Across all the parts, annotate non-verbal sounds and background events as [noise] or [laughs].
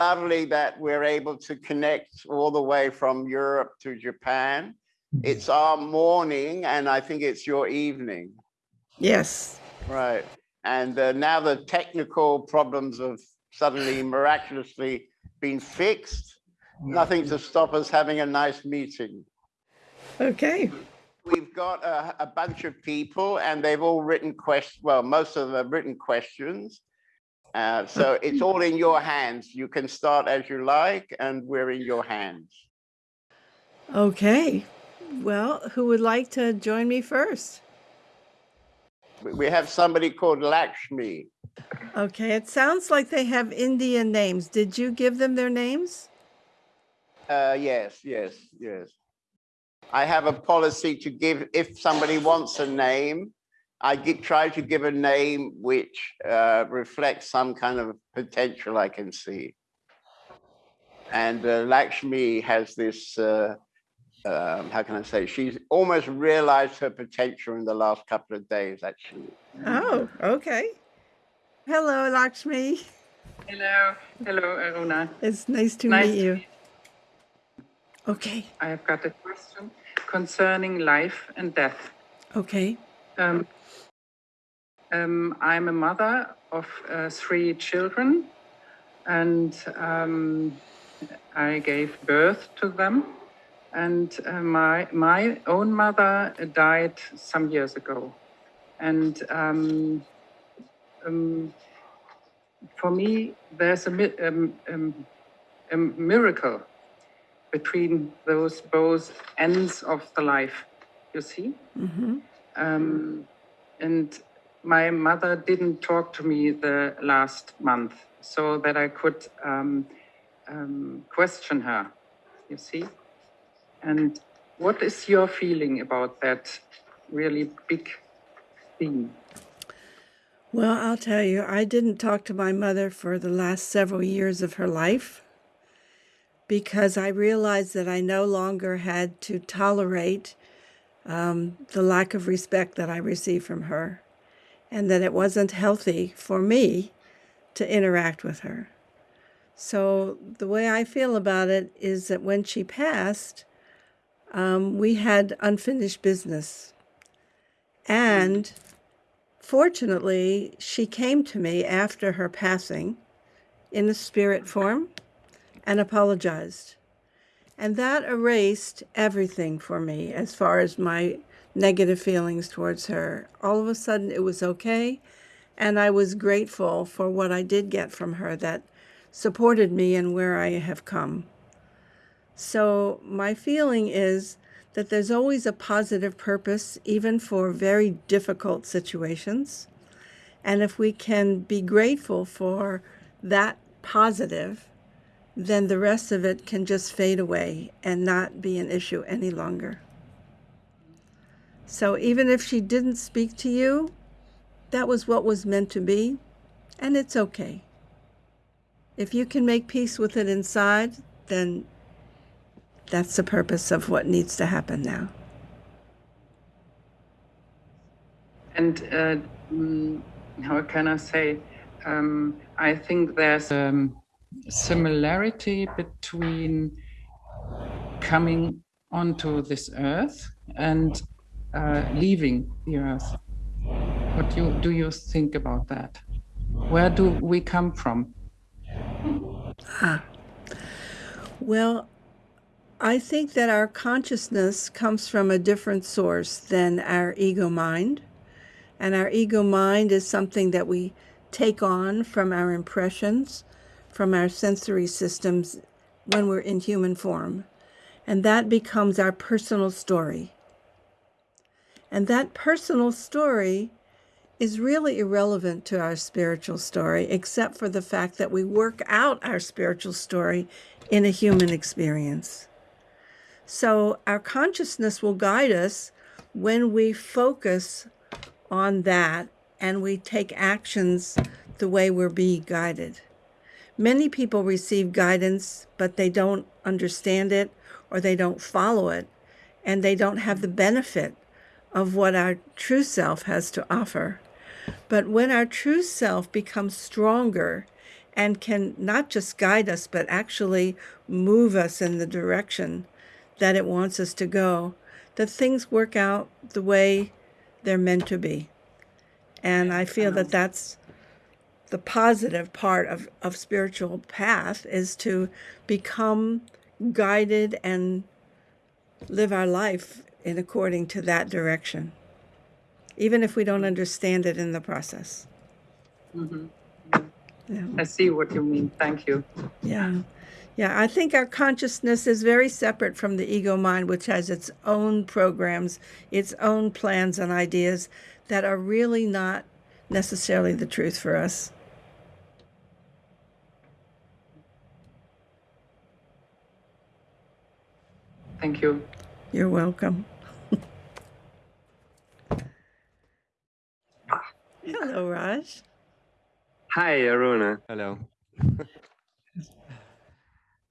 lovely that we're able to connect all the way from Europe to Japan. It's our morning, and I think it's your evening. Yes. Right. And uh, now the technical problems have suddenly miraculously been fixed. Nothing to stop us having a nice meeting. Okay. We've got a, a bunch of people and they've all written questions. Well, most of them have written questions. Uh, so it's all in your hands. You can start as you like and we're in your hands. Okay. Well, who would like to join me first? We- have somebody called Lakshmi. Okay, it sounds like they have Indian names. Did you give them their names? Uh, yes, yes, yes. I have a policy to give, if somebody wants a name, I gi- try to give a name which uh, reflects some kind of potential I can see. And uh, Lakshmi has this, uh, um, how can I say, she's almost realized her potential in the last couple of days, actually. Oh, okay. Hello, Lakshmi. Hello, hello, Aruna. It's nice to Nice meet to you. Okay, I have got a question concerning life and death. okay. Um, um, I'm a mother of uh, three children, and um, I gave birth to them. And uh, my my own mother died some years ago, and um, um, for me, there's a, mi- um, um, a miracle between those both ends of the life. You see. Mm-hmm. Um, and my mother didn't talk to me the last month so that I could um, um, question her, you see? And what is your feeling about that really big theme? Well, I'll tell you, I didn't talk to my mother for the last several years of her life because I realized that I no longer had to tolerate um, the lack of respect that I received from her and that it wasn't healthy for me to interact with her. So, the way I feel about it is that when she passed, um, we had unfinished business. And Fortunately, she came to me after her passing in a spirit form and apologized. And that erased everything for me as far as my negative feelings towards her. All of a sudden, it was okay. And I was grateful for what I did get from her that supported me and where I have come. So, my feeling is that there's always a positive purpose, even for very difficult situations. And if we can be grateful for that positive, then the rest of it can just fade away and not be an issue any longer. So even if she didn't speak to you, that was what was meant to be, and it's okay. If you can make peace with it inside, then that's the purpose of what needs to happen now. And uh, mm, how can I say? Um, I think there's a similarity between coming onto this earth and uh, leaving the earth. What you, do you think about that? Where do we come from? Ah. Well, I think that our consciousness comes from a different source than our ego mind. And our ego mind is something that we take on from our impressions, from our sensory systems when we're in human form. And that becomes our personal story. And that personal story is really irrelevant to our spiritual story, except for the fact that we work out our spiritual story in a human experience. So our consciousness will guide us when we focus on that and we take actions the way we're being guided. Many people receive guidance, but they don't understand it or they don't follow it, and they don't have the benefit of what our true self has to offer. But when our true self becomes stronger and can not just guide us, but actually move us in the direction that it wants us to go, that things work out the way they're meant to be. And I feel that that's the positive part of, of spiritual path is to become guided and live our life in according to that direction, even if we don't understand it in the process. Mm-hmm. Yeah. I see what you mean. Thank you. Yeah. Yeah, I think our consciousness is very separate from the ego mind, which has its own programs, its own plans and ideas that are really not necessarily the truth for us. Thank you. You're welcome. Hello, Raj. Hi, Aruna. Hello. [laughs]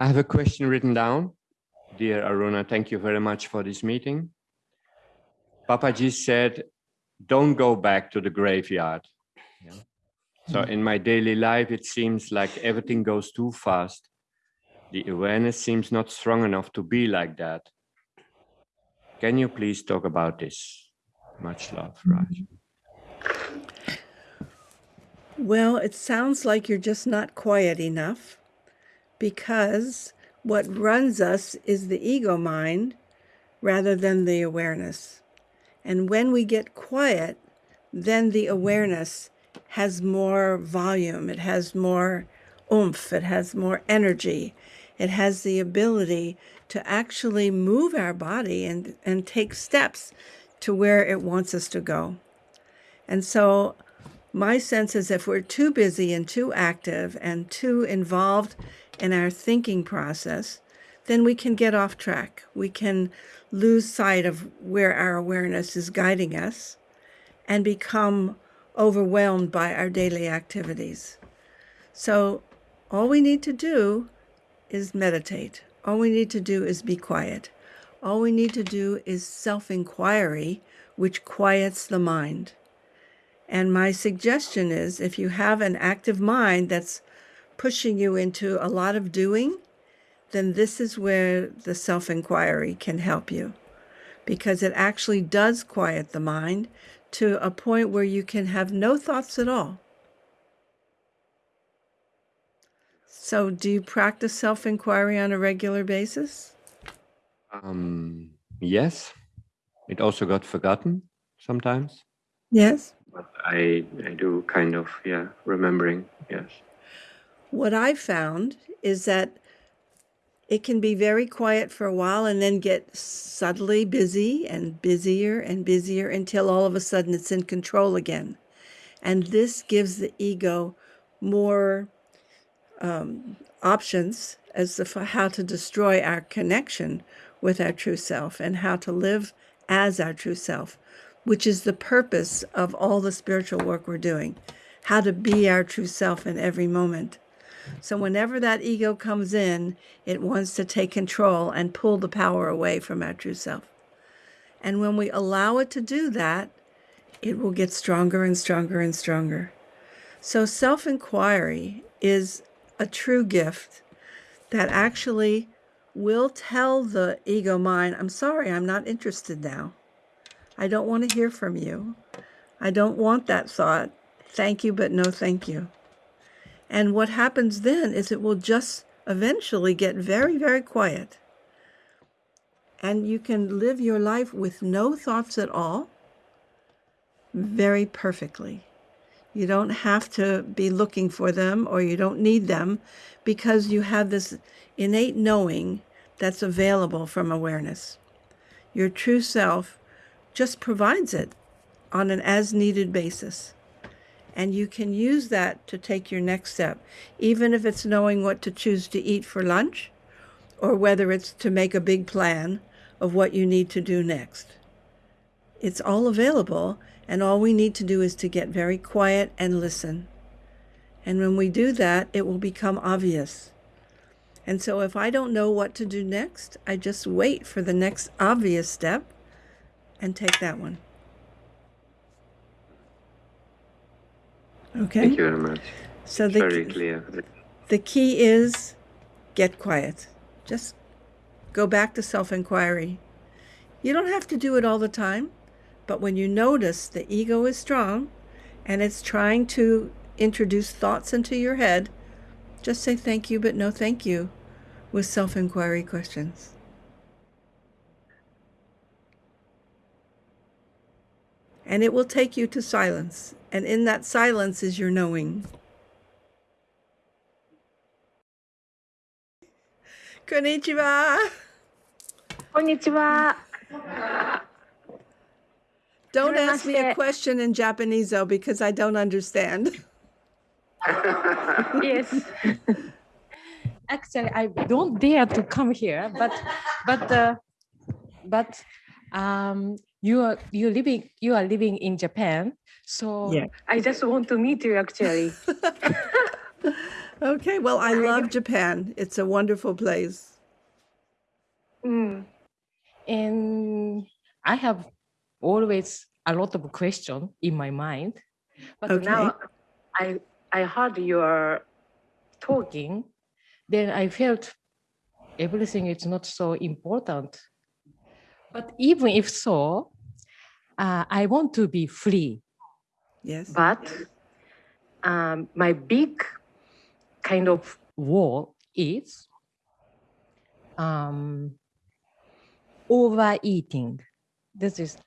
I have a question written down. Dear Aruna, thank you very much for this meeting. Papaji said, don't go back to the graveyard. Yeah. So hmm. in my daily life, it seems like everything goes too fast. The awareness seems not strong enough to be like that. Can you please talk about this? Much love, mm-hmm. Raj. Well, it sounds like you're just not quiet enough because what runs us is the ego mind rather than the awareness. And when we get quiet, then the mm-hmm. awareness has more volume, it has more oomph, it has more energy, it has the ability to actually move our body and, and take steps to where it wants us to go. And so my sense is if we're too busy and too active and too involved in our thinking process, then we can get off track. We can lose sight of where our awareness is guiding us and become overwhelmed by our daily activities. So all we need to do is meditate. All we need to do is be quiet. All we need to do is self-inquiry, which quiets the mind. And my suggestion is if you have an active mind that's pushing you into a lot of doing, then this is where the self inquiry can help you because it actually does quiet the mind to a point where you can have no thoughts at all. So, do you practice self inquiry on a regular basis? Um, yes, it also got forgotten sometimes. Yes. But I, I do kind of, yeah, remembering, yes. What I found is that it can be very quiet for a while and then get subtly busy and busier and busier until all of a sudden it's in control again. And this gives the ego more um, options as to how to destroy our connection with our true self and how to live as our true self, which is the purpose of all the spiritual work we're doing, how to be our true self in every moment. So whenever that ego comes in, it wants to take control and pull the power away from our true self. And when we allow it to do that, it will get stronger and stronger and stronger. So self inquiry is a true gift that actually will tell the ego mind, I'm sorry, I'm not interested now. I don't want to hear from you. I don't want that thought. Thank you, but no thank you. And what happens then is it will just eventually get very, very quiet. And you can live your life with no thoughts at all very perfectly. You don't have to be looking for them or you don't need them because you have this innate knowing that's available from awareness. Your true self just provides it on an as needed basis. And you can use that to take your next step, even if it's knowing what to choose to eat for lunch or whether it's to make a big plan of what you need to do next. It's all available, and all we need to do is to get very quiet and listen. And when we do that, it will become obvious. And so if I don't know what to do next, I just wait for the next obvious step and take that one. Okay. Thank you very much. So the, Very clear. the key is get quiet. Just go back to self inquiry. You don't have to do it all the time, but when you notice the ego is strong and it's trying to introduce thoughts into your head, just say thank you, but no thank you with self inquiry questions. And it will take you to silence. And in that silence is your knowing. Konnichiwa. Konnichiwa. Don't ask me a question in Japanese though, because I don't understand. [laughs] Yes. Actually, I don't dare to come here, but but uh, but um, you are you living you are living in Japan, so Yeah. I just want to meet you actually. [laughs] Okay, well, I love Japan. It's a wonderful place. Mm. And I have always a lot of question in my mind, but Okay. now I I heard your talking, then I felt everything is not so important. But even if so, uh, I want to be free. Yes. But um, my big kind of wall is um, overeating. This is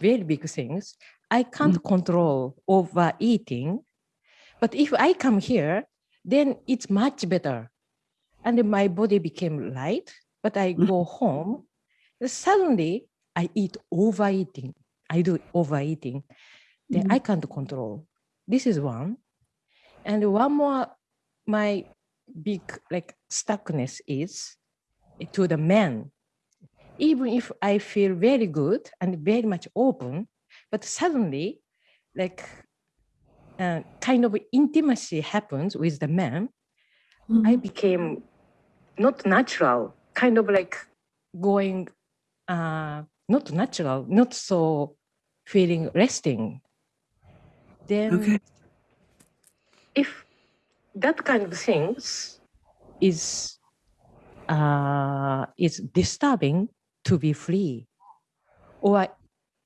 very big things. I can't mm. control overeating, but if I come here, then it's much better. And my body became light, but I mm. go home, suddenly I eat overeating. I do overeating. Then mm. I can't control. This is one. And one more, my big like stuckness is to the men. Even if I feel very good and very much open, but suddenly, like, uh, kind of intimacy happens with the man. I became not natural, kind of like going, uh, not natural, not so feeling resting. Then, Okay. if that kind of things is uh, is disturbing to be free, or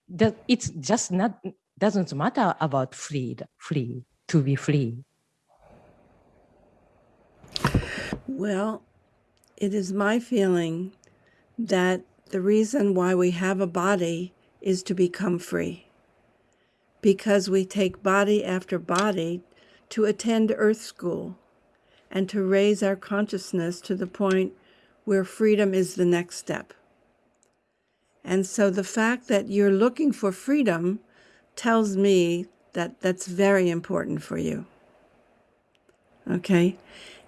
that it's just not doesn't matter about free free to be free. Well, it is my feeling that the reason why we have a body is to become free. Because we take body after body to attend Earth School and to raise our consciousness to the point where freedom is the next step. And so the fact that you're looking for freedom tells me that that's very important for you. Okay?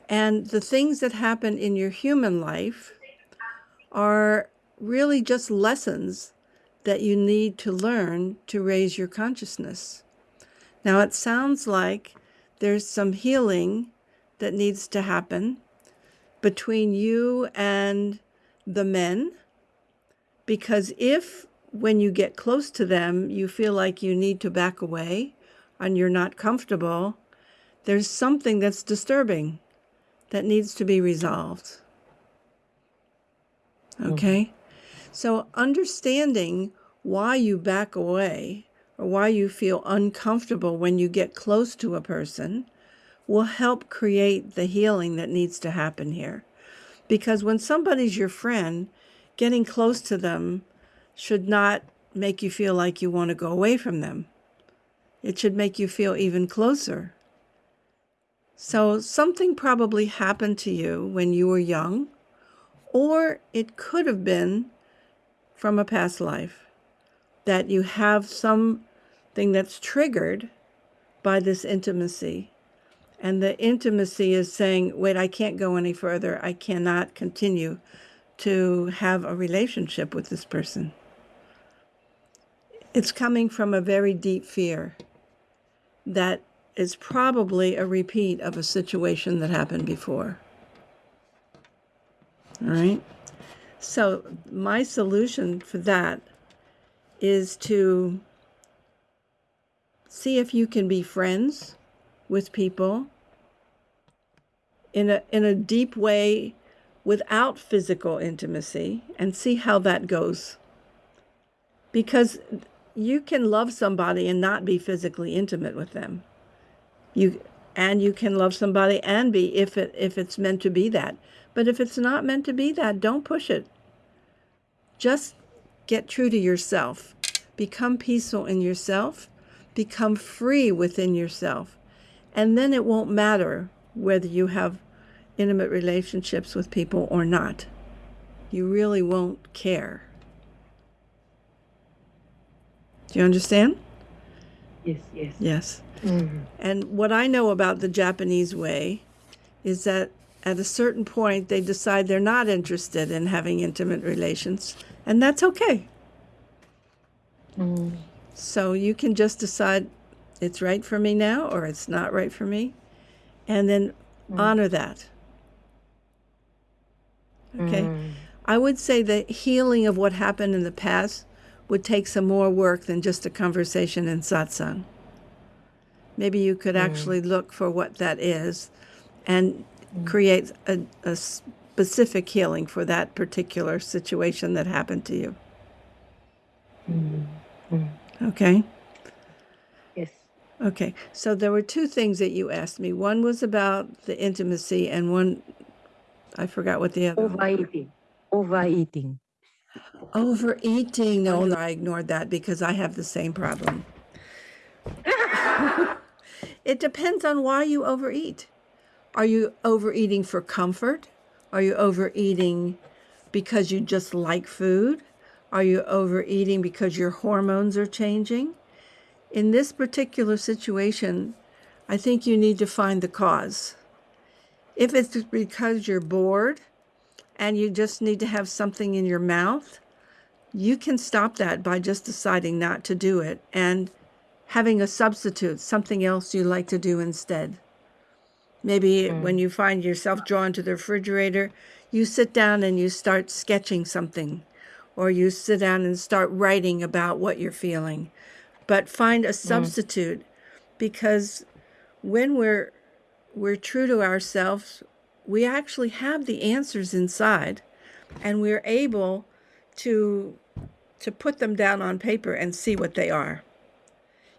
And the things that happen in your human life are really just lessons that you need to learn to raise your consciousness. Now, it sounds like there's some healing that needs to happen between you and the men, because if when you get close to them, you feel like you need to back away and you're not comfortable, there's something that's disturbing that needs to be resolved. Hmm. Okay? So, understanding why you back away or why you feel uncomfortable when you get close to a person will help create the healing that needs to happen here. Because when somebody's your friend, getting close to them should not make you feel like you want to go away from them. It should make you feel even closer. So, something probably happened to you when you were young, or it could have been from a past life that you have something that's triggered by this intimacy. And the intimacy is saying, wait, I can't go any further. I cannot continue to have a relationship with this person. It's coming from a very deep fear that is probably a repeat of a situation that happened before. All right. So, my solution for that is to see if you can be friends with people in a in a deep way without physical intimacy and see how that goes. Because you can love somebody and not be physically intimate with them. You and you can love somebody and be if it if it's meant to be that. But if it's not meant to be that, don't push it. Just get true to yourself. Become peaceful in yourself. Become free within yourself. And then it won't matter whether you have intimate relationships with people or not. You really won't care. Do you understand? Yes, yes. Yes. Mm. And what I know about the Japanese way is that at a certain point they decide they're not interested in having intimate relations, and that's okay. Mm. So you can just decide it's right for me now or it's not right for me, and then honor that. Okay. Mm. I would say the healing of what happened in the past would take some more work than just a conversation in satsang. Maybe you could mm. actually look for what that is and mm. create a, a specific healing for that particular situation that happened to you. Mm. Okay. Yes. Okay. So there were two things that you asked me. One was about the intimacy, and one, I forgot what the other. Overeating. Overeating. Overeating. No, no, I ignored that because I have the same problem. [laughs] it depends on why you overeat. Are you overeating for comfort? Are you overeating because you just like food? Are you overeating because your hormones are changing? In this particular situation, I think you need to find the cause. If it's because you're bored and you just need to have something in your mouth, you can stop that by just deciding not to do it and having a substitute, something else you like to do instead. Maybe hmm. when you find yourself drawn to the refrigerator, you sit down and you start sketching something, or you sit down and start writing about what you're feeling. But find a hmm. substitute because when we're we're true to ourselves, we actually have the answers inside and we're able to to put them down on paper and see what they are.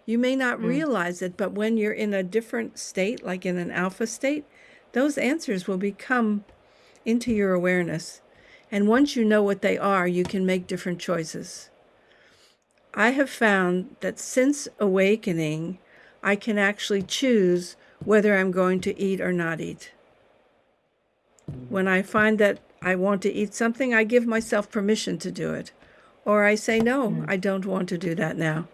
You may not hmm. realize it, but when you're in a different state, like in an alpha state, those answers will become into your awareness. And once you know what they are, you can make different choices. I have found that since awakening, I can actually choose whether I'm going to eat or not eat. When I find that I want to eat something, I give myself permission to do it. Or I say, no, mm. I don't want to do that now.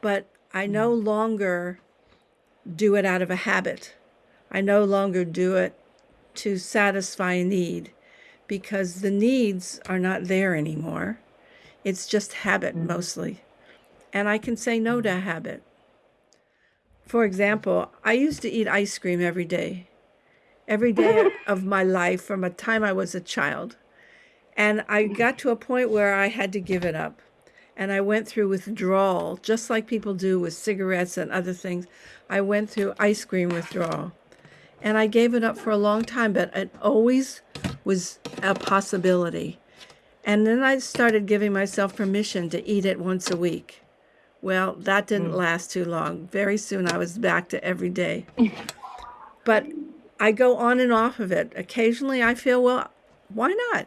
But I no mm. longer do it out of a habit. I no longer do it to satisfy a need because the needs are not there anymore. It's just habit mm. mostly. And I can say no to a habit. For example, I used to eat ice cream every day, every day [laughs] of my life from a time I was a child. And I got to a point where I had to give it up. And I went through withdrawal, just like people do with cigarettes and other things. I went through ice cream withdrawal. And I gave it up for a long time, but it always was a possibility. And then I started giving myself permission to eat it once a week. Well, that didn't hmm. last too long. Very soon I was back to every day. [laughs] but I go on and off of it. Occasionally I feel, well, why not?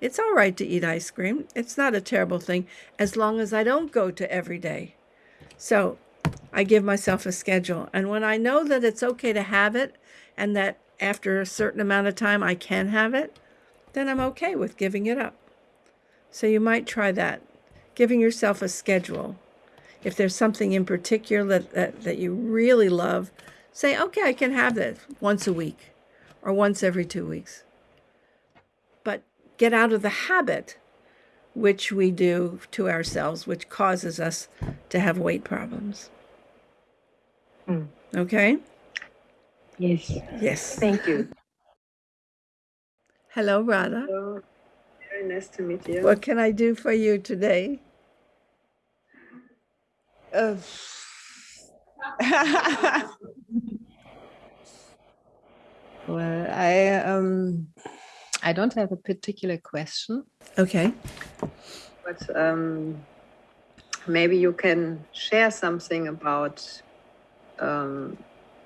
It's all right to eat ice cream. It's not a terrible thing as long as I don't go to every day. So I give myself a schedule. And when I know that it's okay to have it and that after a certain amount of time I can have it, then I'm okay with giving it up. So you might try that, giving yourself a schedule. If there's something in particular that, that, that you really love, say, okay, I can have this once a week or once every two weeks. But get out of the habit which we do to ourselves, which causes us to have weight problems. Mm. Okay? Yes. Yes. Thank you. Hello, Radha. Hello. Very nice to meet you. What can I do for you today? Uh, [laughs] Well, I um, I don't have a particular question, Okay. but um, maybe you can share something about um,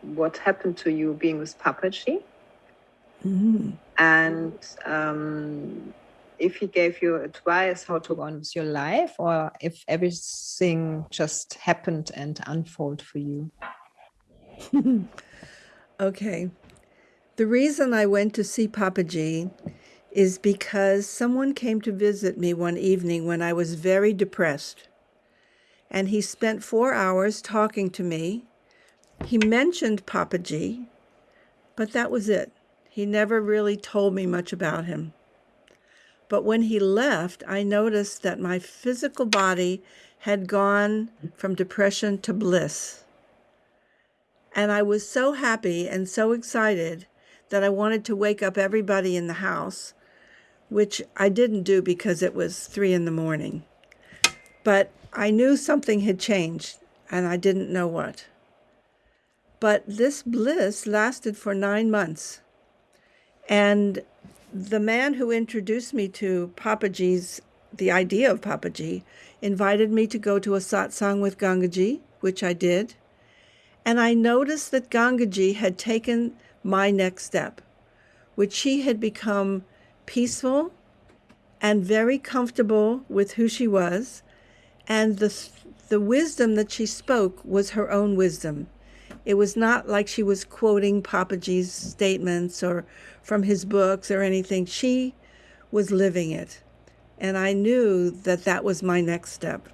what happened to you being with Papaji, Mm. and um, if he gave you advice how to go on with your life, or if everything just happened and unfold for you. [laughs] Okay. The reason I went to see Papaji is because someone came to visit me one evening when I was very depressed. And he spent four hours talking to me. He mentioned Papaji, but that was it. He never really told me much about him. But when he left, I noticed that my physical body had gone from depression to bliss. And I was so happy and so excited that I wanted to wake up everybody in the house, which I didn't do because it was three in the morning. But I knew something had changed and I didn't know what. But this bliss lasted for nine months. And the man who introduced me to Papaji's, the idea of Papaji, invited me to go to a satsang with Gangaji, which I did. And I noticed that Gangaji had taken my next step, which she had become peaceful and very comfortable with who she was. And the, the wisdom that she spoke was her own wisdom. It was not like she was quoting Papaji's statements or from his books or anything. She was living it. And I knew that that was my next step.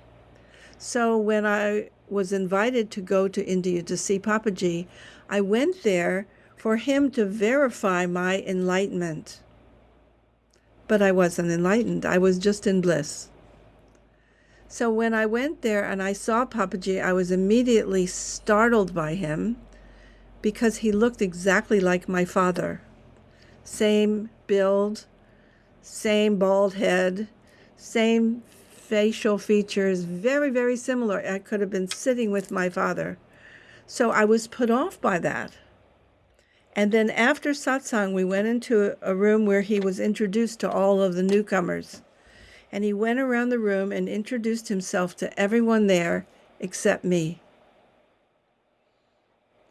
So when I was invited to go to India to see Papaji, I went there for him to verify my enlightenment. But I wasn't enlightened, I was just in bliss. So when I went there and I saw Papaji, I was immediately startled by him because he looked exactly like my father. Same build, same bald head, same facial features, very, very similar. I could have been sitting with my father. So I was put off by that. And then after satsang, we went into a room where he was introduced to all of the newcomers. And he went around the room and introduced himself to everyone there except me.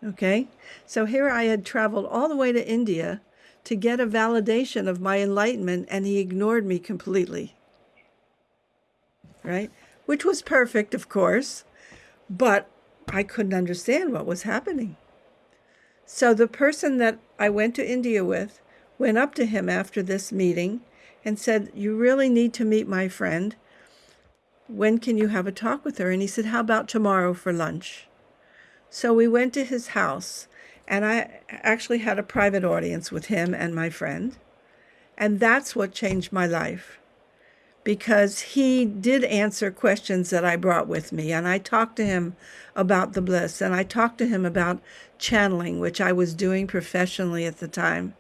Okay, so here I had traveled all the way to India to get a validation of my enlightenment, and he ignored me completely. Right? Which was perfect, of course, but I couldn't understand what was happening. So the person that I went to India with went up to him after this meeting and said, You really need to meet my friend. When can you have a talk with her? And he said, How about tomorrow for lunch? So we went to his house, and I actually had a private audience with him and my friend. And that's what changed my life because he did answer questions that I brought with me. And I talked to him about the bliss, and I talked to him about channeling, which I was doing professionally at the time.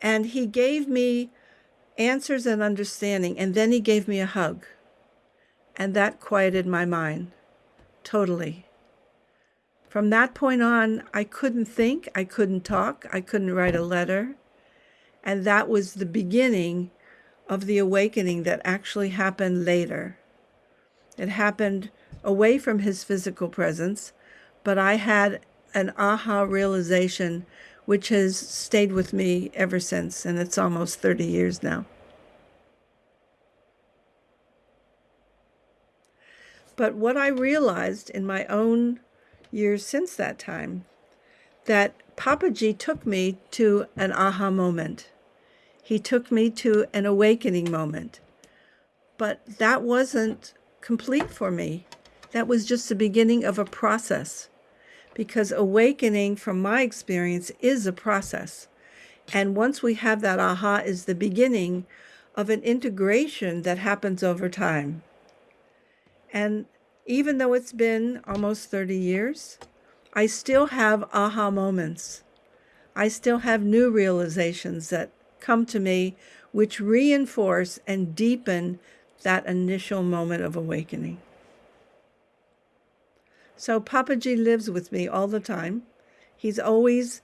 And he gave me answers and understanding, and then he gave me a hug. And that quieted my mind totally. From that point on, I couldn't think, I couldn't talk, I couldn't write a letter. And that was the beginning of the awakening that actually happened later. It happened away from his physical presence, but I had an aha realization which has stayed with me ever since, and it's almost 30 years now. But what I realized in my own years since that time, that Papaji took me to an aha moment. He took me to an awakening moment. But that wasn't complete for me. That was just the beginning of a process. Because awakening, from my experience, is a process. And once we have that aha, is the beginning of an integration that happens over time. And even though it's been almost 30 years, I still have aha moments. I still have new realizations that come to me which reinforce and deepen that initial moment of awakening. So Papaji lives with me all the time. He's always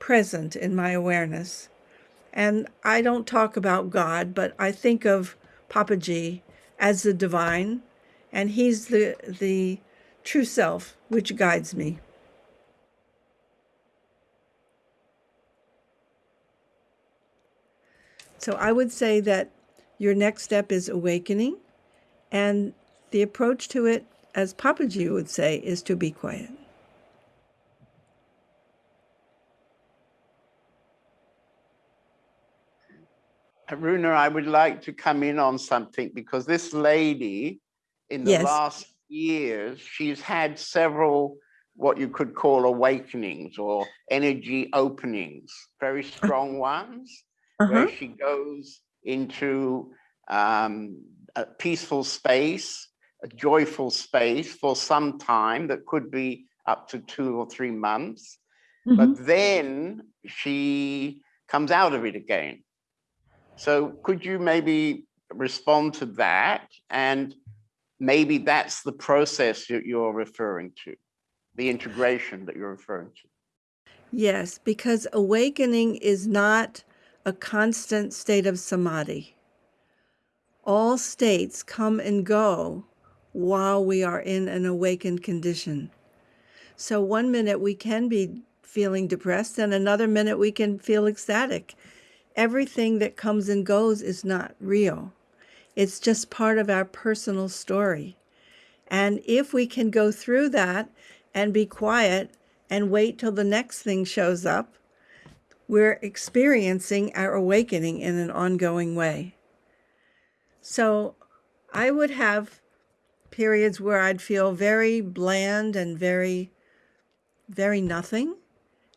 present in my awareness. And I don't talk about God, but I think of Papaji as the divine, and he's the the true self which guides me. So I would say that your next step is awakening, and the approach to it, as Papaji would say, is to be quiet. Aruna, I would like to come in on something because this lady, in the Yes. last years, she's had several what you could call awakenings or energy openings, very strong ones, Uh-huh. where she goes into um, a peaceful space, a joyful space for some time that could be up to two or three months. Mhm. But then she comes out of it again. So could you maybe respond to that? And maybe that's the process that you're referring to, the integration that you're referring to. Yes, because awakening is not a constant state of samadhi. All states come and go while we are in an awakened condition. So one minute we can be feeling depressed, and another minute we can feel ecstatic. Everything that comes and goes is not real. It's just part of our personal story. And if we can go through that and be quiet and wait till the next thing shows up, we're experiencing our awakening in an ongoing way. So I would have periods where I'd feel very bland and very, very nothing.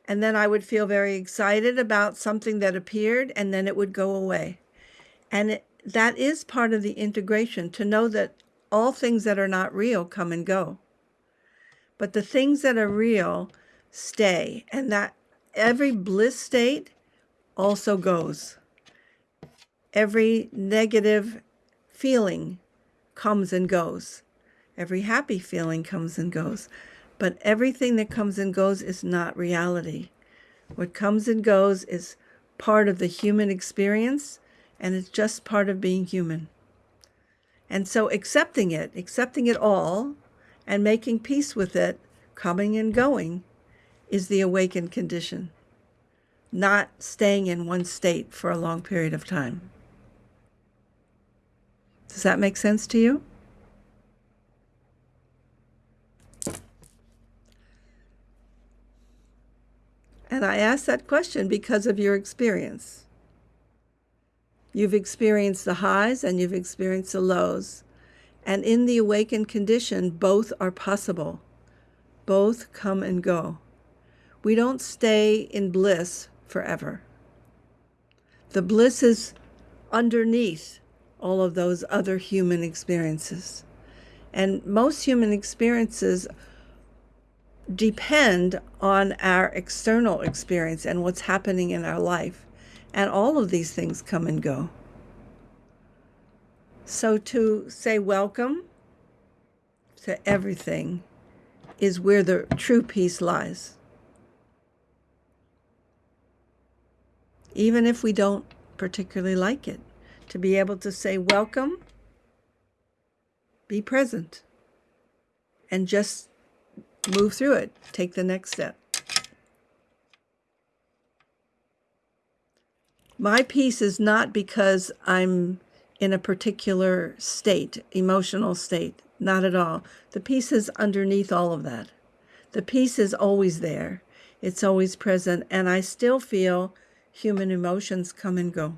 And then I would feel very excited about something that appeared, and then it would go away. And it, that is part of the integration to know that all things that are not real come and go. But the things that are real stay, and that every bliss state also goes. Every negative feeling comes and goes. Every happy feeling comes and goes. But everything that comes and goes is not reality. What comes and goes is part of the human experience, and it's just part of being human. And so accepting it, accepting it all, and making peace with it, coming and going, is the awakened condition, not staying in one state for a long period of time. Does that make sense to you? And I ask that question because of your experience. You've experienced the highs and you've experienced the lows. And in the awakened condition, both are possible. Both come and go. We don't stay in bliss forever. The bliss is underneath all of those other human experiences. And most human experiences depend on our external experience and what's happening in our life. And all of these things come and go. So to say welcome to everything is where the true peace lies. Even if we don't particularly like it, to be able to say welcome, be present, and just move through it, take the next step. My peace is not because I'm in a particular state, emotional state, not at all. The peace is underneath all of that. The peace is always there, it's always present, and I still feel human emotions come and go.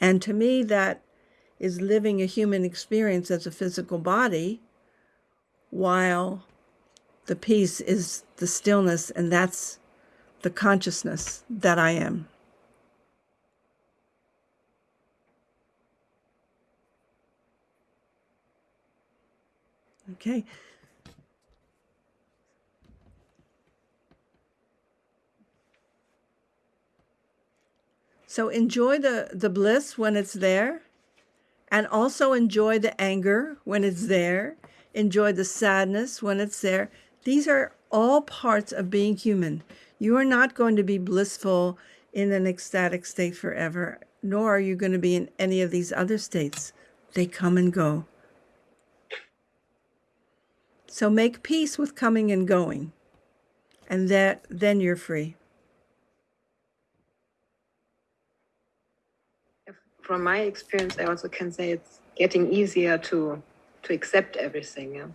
And to me, that is living a human experience as a physical body while the peace is the stillness, and that's the consciousness that I am. Okay. So enjoy the, the bliss when it's there, and also enjoy the anger when it's there. Enjoy the sadness when it's there. These are all parts of being human. You are not going to be blissful in an ecstatic state forever, nor are you going to be in any of these other states. They come and go. So make peace with coming and going, and that then you're free. From my experience, I also can say it's getting easier to to accept everything. Yeah.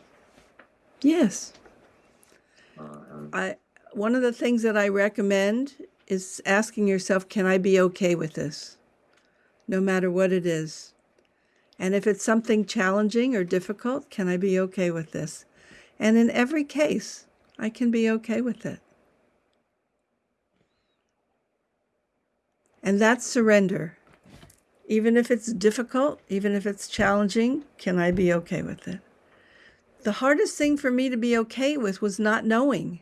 Yes. Um, I one of the things that I recommend is asking yourself, can I be okay with this? No matter what it is. And if it's something challenging or difficult, can I be okay with this? And in every case, I can be okay with it. And that's surrender. Even if it's difficult, even if it's challenging, can I be okay with it? The hardest thing for me to be okay with was not knowing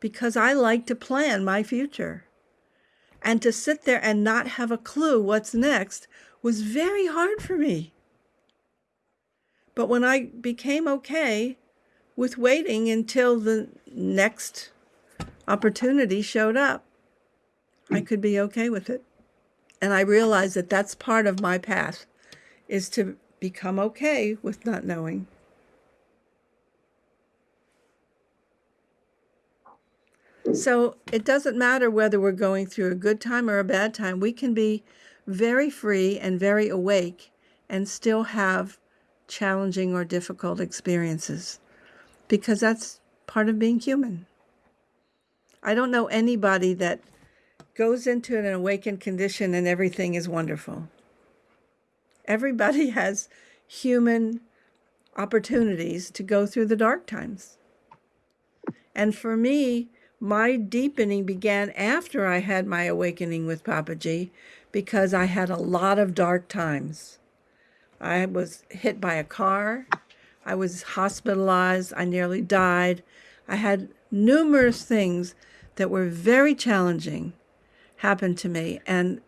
because I like to plan my future. And to sit there and not have a clue what's next was very hard for me. But when I became okay with waiting until the next opportunity showed up, I could be okay with it. And I realized that that's part of my path is to become okay with not knowing. So it doesn't matter whether we're going through a good time or a bad time. We can be very free and very awake and still have challenging or difficult experiences because that's part of being human. I don't know anybody that goes into an awakened condition and everything is wonderful. Everybody [laughs] has human opportunities to go through the dark times. And for me, my deepening began after I had my awakening with Papaji because I had a lot of dark times. I was hit by a car. I was hospitalized. I nearly died. I had numerous things that were very challenging happen to me. And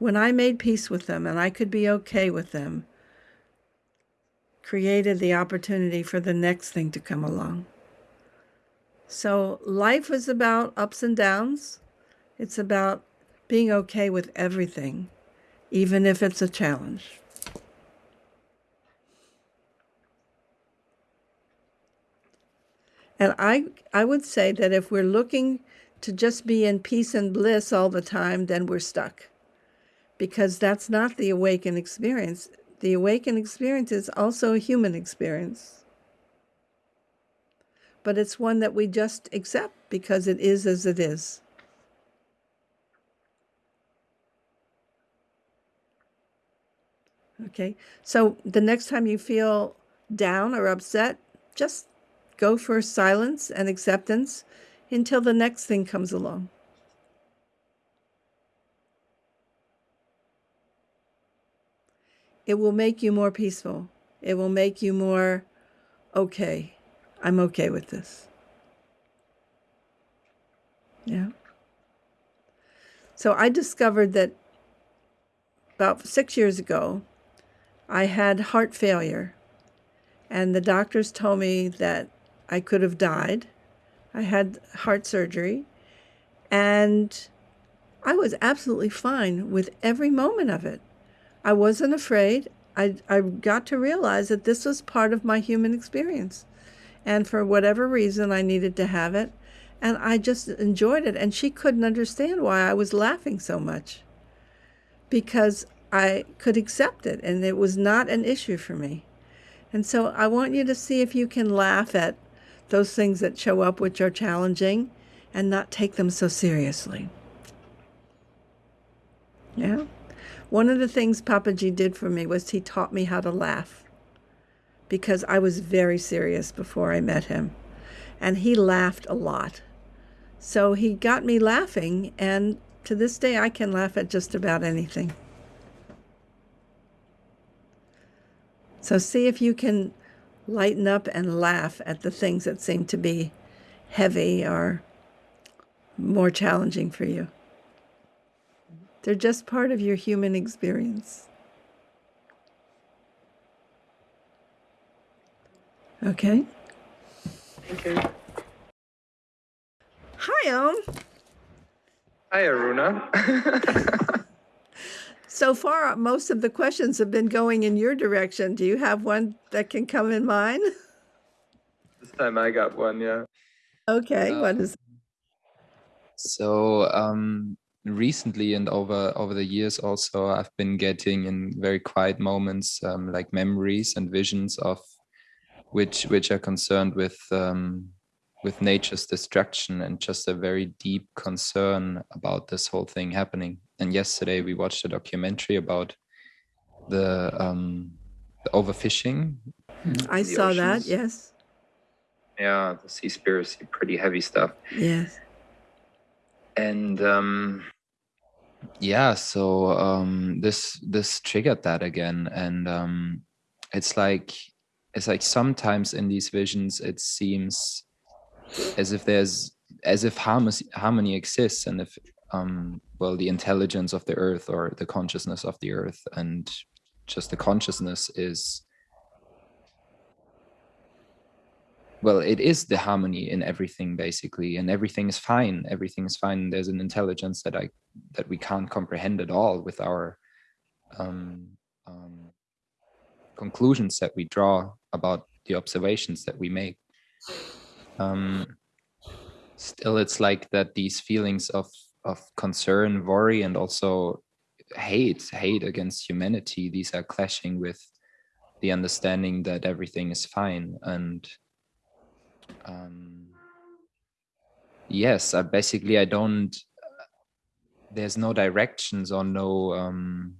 when I made peace with them and I could be okay with them, created the opportunity for the next thing to come along. So life is about ups and downs. It's about being okay with everything, even if it's a challenge. And I, I would say that if we're looking to just be in peace and bliss all the time, then we're stuck. Because that's not the awakened experience. The awakened experience is also a human experience. But it's one that we just accept because it is as it is. Okay, so the next time you feel down or upset, just go for silence and acceptance until the next thing comes along. It will make you more peaceful. It will make you more okay. I'm okay with this. Yeah. So I discovered that about six years ago, I had heart failure. And the doctors told me that I could have died. I had heart surgery. And I was absolutely fine with every moment of it. I wasn't afraid. I, I got to realize that this was part of my human experience. And for whatever reason, I needed to have it. And I just enjoyed it. And she couldn't understand why I was laughing so much because I could accept it and it was not an issue for me. And so I want you to see if you can laugh at those things that show up which are challenging and not take them so seriously. Yeah. One of the things Papaji did for me was he taught me how to laugh because I was very serious before I met him. And he laughed a lot. So he got me laughing, and to this day, I can laugh at just about anything. So see if you can lighten up and laugh at the things that seem to be heavy or more challenging for you. They're just part of your human experience. Okay? Thank you. Hi, Om. Hi, Aruna. [laughs] So far, most of the questions have been going in your direction. Do you have one that can come in mine? [laughs] this time I got one, yeah. Okay, what Uh, is So um, recently and over over the years also, I've been getting in very quiet moments um, like memories and visions of which which are concerned with um, with nature's destruction and just a very deep concern about this whole thing happening. And yesterday we watched a documentary about the um, the overfishing. I the saw that. Yes. Yeah, the sea Seaspiracy, pretty heavy stuff. Yes. and um yeah so um this this triggered that again and um it's like it's like sometimes in these visions it seems as if there's as if harmony exists and if um well the intelligence of the earth or the consciousness of the earth and just the consciousness is well it is the harmony in everything basically and everything is fine. Everything is fine. There's an intelligence that i that we can't comprehend at all with our um, um, conclusions that we draw about the observations that we make. Um, still it's like that these feelings of of concern worry and also hate hate against humanity these are clashing with the understanding that everything is fine. And um yes i basically i don't there's no directions or no um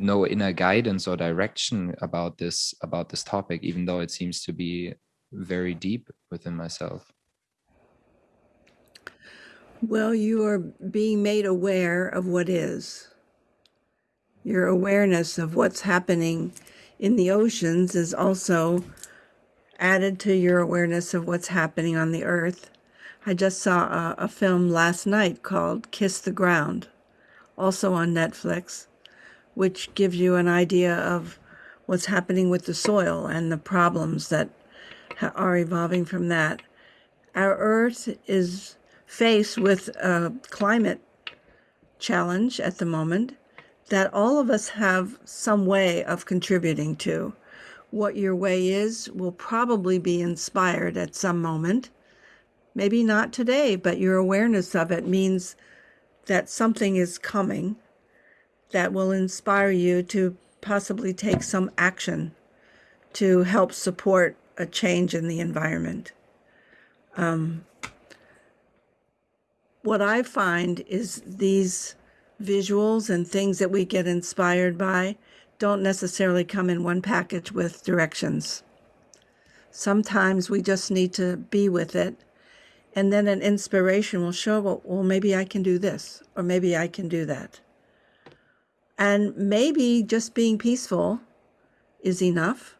no inner guidance or direction about this about this topic even though it seems to be very deep within myself Well, you are being made aware of what is. Your awareness of what's happening in the oceans is also added to your awareness of what's happening on the earth. I just saw a, a film last night called Kiss the Ground, also on Netflix, which gives you an idea of what's happening with the soil and the problems that ha- are evolving from that. Our earth is faced with a climate challenge at the moment that all of us have some way of contributing to. What your way is will probably be inspired at some moment. Maybe not today, but your awareness of it means that something is coming that will inspire you to possibly take some action to help support a change in the environment. Um, what I find is these visuals and things that we get inspired by don't necessarily come in one package with directions. Sometimes we just need to be with it, and then an inspiration will show, well, well, maybe I can do this, or maybe I can do that. And maybe just being peaceful is enough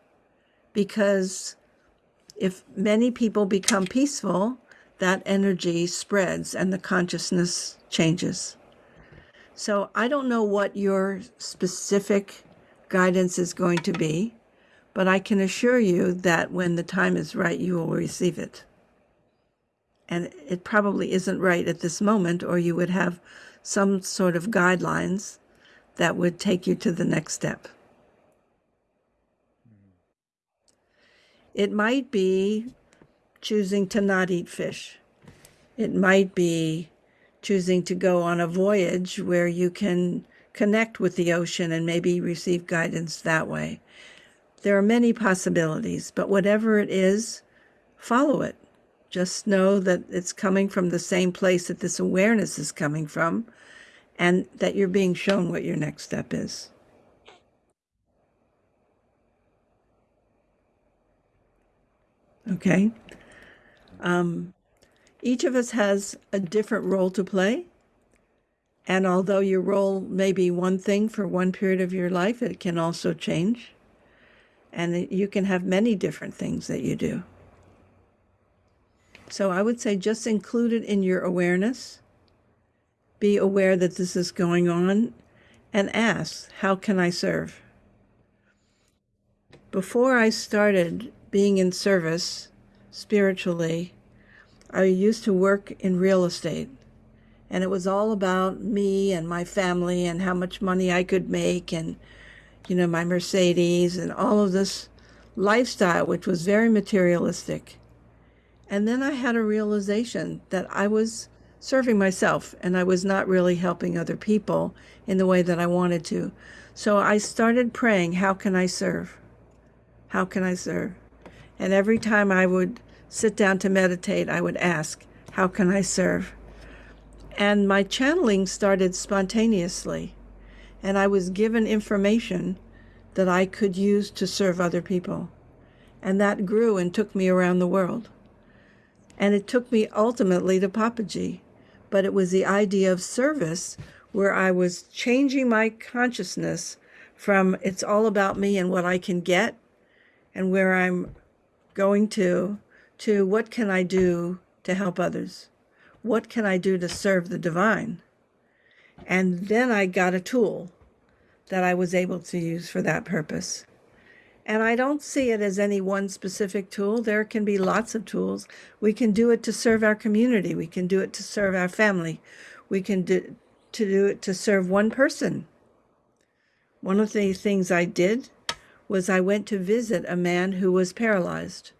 because if many people become peaceful, that energy spreads and the consciousness changes. So I don't know what your specific guidance is going to be, but I can assure you that when the time is right, you will receive it. And it probably isn't right at this moment, or you would have some sort of guidelines that would take you to the next step. It might be choosing to not eat fish. It might be choosing to go on a voyage where you can connect with the ocean and maybe receive guidance that way. There are many possibilities, but whatever it is, follow it. Just know that it's coming from the same place that this awareness is coming from and that you're being shown what your next step is. Okay. Um, each of us has a different role to play. And although your role may be one thing for one period of your life, it can also change. And you can have many different things that you do. So I would say just include it in your awareness. Be aware that this is going on and ask, how can I serve? Before I started being in service spiritually, I used to work in real estate, and it was all about me and my family and how much money I could make and, you know, my Mercedes and all of this lifestyle, which was very materialistic. And then I had a realization that I was serving myself and I was not really helping other people in the way that I wanted to. So I started praying, How can I serve? How can I serve? And every time I would sit down to meditate, I would ask, How can I serve? And my channeling started spontaneously. And I was given information that I could use to serve other people. And that grew and took me around the world. And it took me ultimately to Papaji. But it was the idea of service where I was changing my consciousness from it's all about me and what I can get and where I'm going to, to what can I do to help others? What can I do to serve the divine? And then I got a tool that I was able to use for that purpose. And I don't see it as any one specific tool. There can be lots of tools. We can do it to serve our community. We can do it to serve our family. We can do to do it to serve one person. One of the things I did was I went to visit a man who was paralyzed.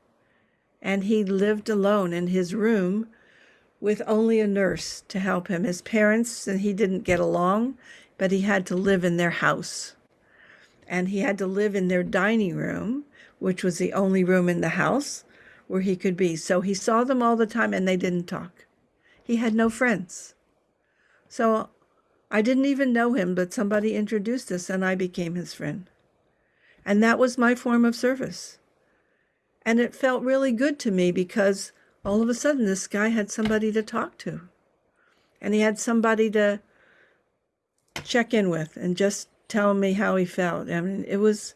And he lived alone in his room with only a nurse to help him. His parents and he didn't get along, but he had to live in their house and he had to live in their dining room, which was the only room in the house where he could be. So he saw them all the time and they didn't talk. He had no friends. So I didn't even know him, but somebody introduced us and I became his friend. And that was my form of service. And it felt really good to me because all of a sudden this guy had somebody to talk to. And he had somebody to check in with and just tell me how he felt. I mean, it was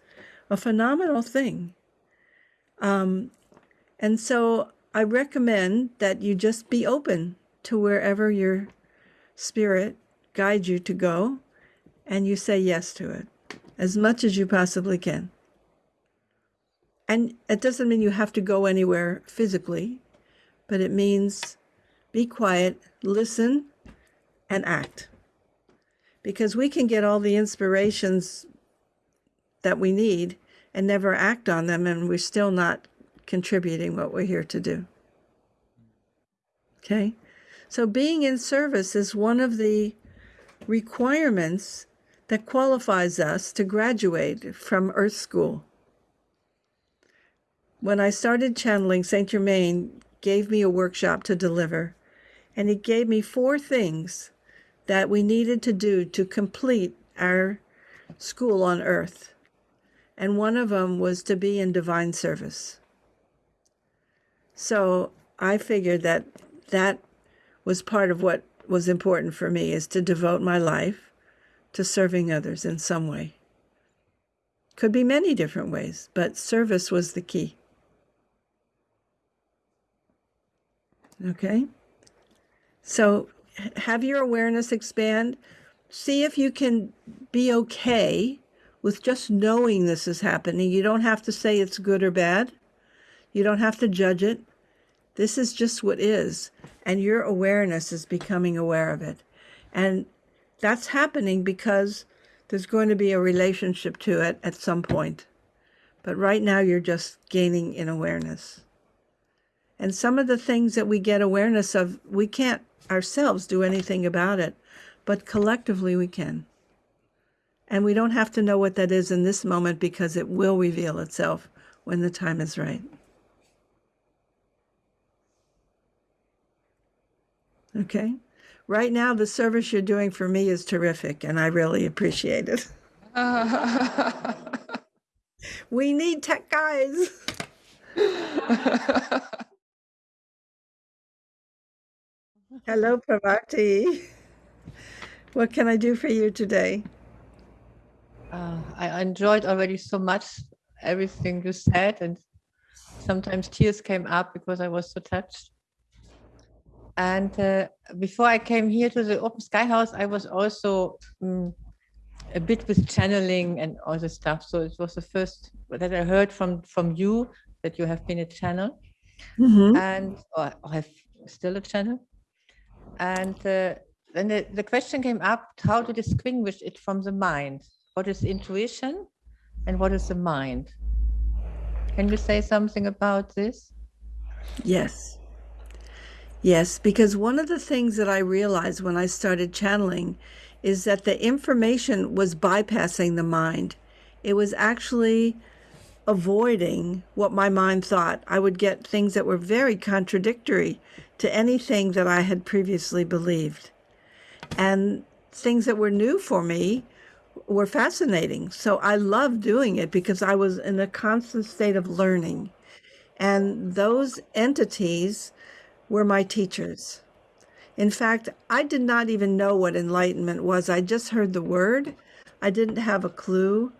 a phenomenal thing. Um, and so I recommend that you just be open to wherever your spirit guides you to go and you say yes to it as much as you possibly can. And it doesn't mean you have to go anywhere physically, but it means be quiet, listen, and act because we can get all the inspirations that we need and never act on them, and we're still not contributing what we're here to do. Okay? So, being in service is one of the requirements that qualifies us to graduate from Earth School. When I started channeling, St. Germain gave me a workshop to deliver, and he gave me four things that we needed to do to complete our school on earth. And one of them was to be in divine service. So I figured that that was part of what was important for me is to devote my life to serving others in some way. Could be many different ways, but service was the key. Okay? So have your awareness expand. See if you can be okay with just knowing this is happening. You don't have to say it's good or bad. You don't have to judge it. This is just what is. And your awareness is becoming aware of it. And that's happening because there's going to be a relationship to it at some point. But right now, you're just gaining in awareness. And some of the things that we get awareness of, we can't ourselves do anything about it, but collectively we can. And we don't have to know what that is in this moment because it will reveal itself when the time is right. Okay? Right now, the service you're doing for me is terrific, and I really appreciate it. [laughs] we need tech guys. [laughs] Hello, Pravati. What can I do for you today? Uh, I enjoyed already so much everything you said, and sometimes tears came up because I was so touched. And uh, before I came here to the Open Sky House, I was also um, a bit with channeling and all this stuff. So it was the first that I heard from from you that you have been a channel, Mhm. and or have still a channel. And uh, then the, the question came up how to distinguish it from the mind. What is intuition and what is the mind? Can you say something about this? Yes. Yes, because one of the things that I realized when I started channeling is that the information was bypassing the mind. It was actually avoiding what my mind thought. I would get things that were very contradictory to anything that I had previously believed. And things that were new for me were fascinating. So I loved doing it because I was in a constant state of learning. And those entities were my teachers. In fact, I did not even know what enlightenment was. I just heard the word. I didn't have a clue.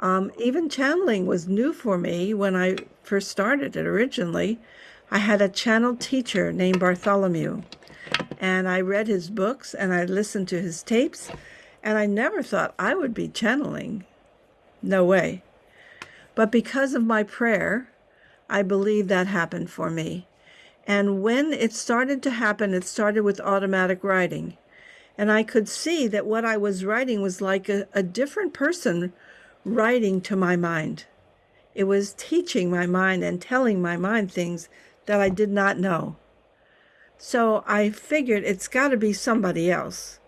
Um, even channeling was new for me when I first started it originally. I had a channel teacher named Bartholomew, and I read his books and I listened to his tapes, and I never thought I would be channeling. No way. But because of my prayer, I believe that happened for me. And when it started to happen, it started with automatic writing. And I could see that what I was writing was like a, a different person writing to my mind. It was teaching my mind and telling my mind things that I did not know. So I figured it's got to be somebody else.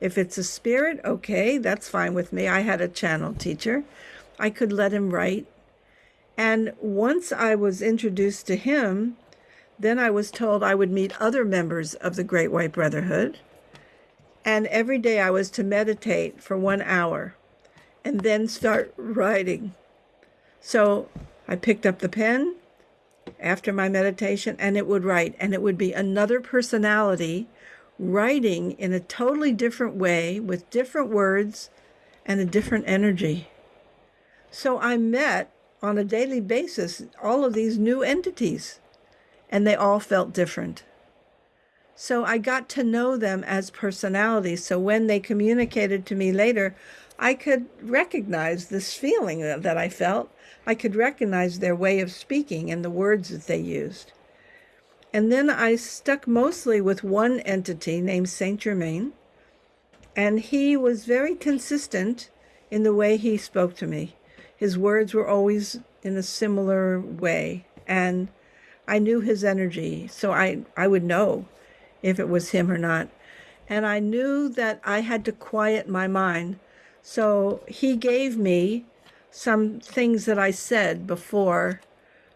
If it's a spirit, okay, that's fine with me. I had a channel teacher. I could let him write. And once I was introduced to him, then I was told I would meet other members of the Great White Brotherhood. And every day I was to meditate for one hour and then start writing. So I picked up the pen after my meditation and it would write, and it would be another personality writing in a totally different way with different words and a different energy. So I met on a daily basis all of these new entities, and they all felt different. So I got to know them as personalities. So when they communicated to me later, I could recognize this feeling that I felt. I could recognize their way of speaking and the words that they used. And then I stuck mostly with one entity named Saint Germain, and he was very consistent in the way he spoke to me. His words were always in a similar way, and I knew his energy, so I, I would know if it was him or not. And I knew that I had to quiet my mind so he gave me some things that I said before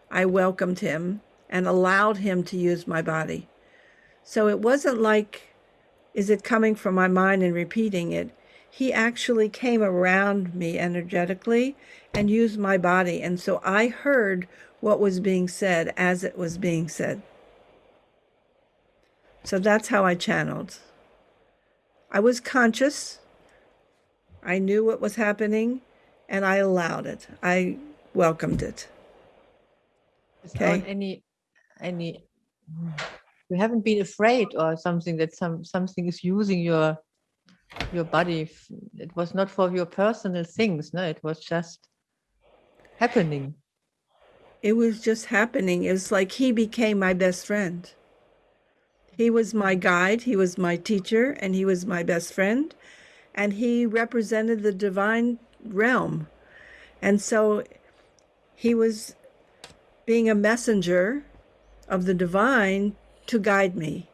I welcomed him and allowed him to use my body. So it wasn't like, is it coming from my mind and repeating it? He actually came around me energetically and used my body. And so I heard what was being said as it was being said. So that's how I channeled. I was conscious I knew what was happening and I allowed it. I welcomed it. Okay. Any, any, you haven't been afraid or something that some something is using your your body. It was not for your personal things. No, it was just happening. It was just happening. It was like he became my best friend. He was my guide, he was my teacher, and he was my best friend and he represented the divine realm. And so he was being a messenger of the divine to guide me.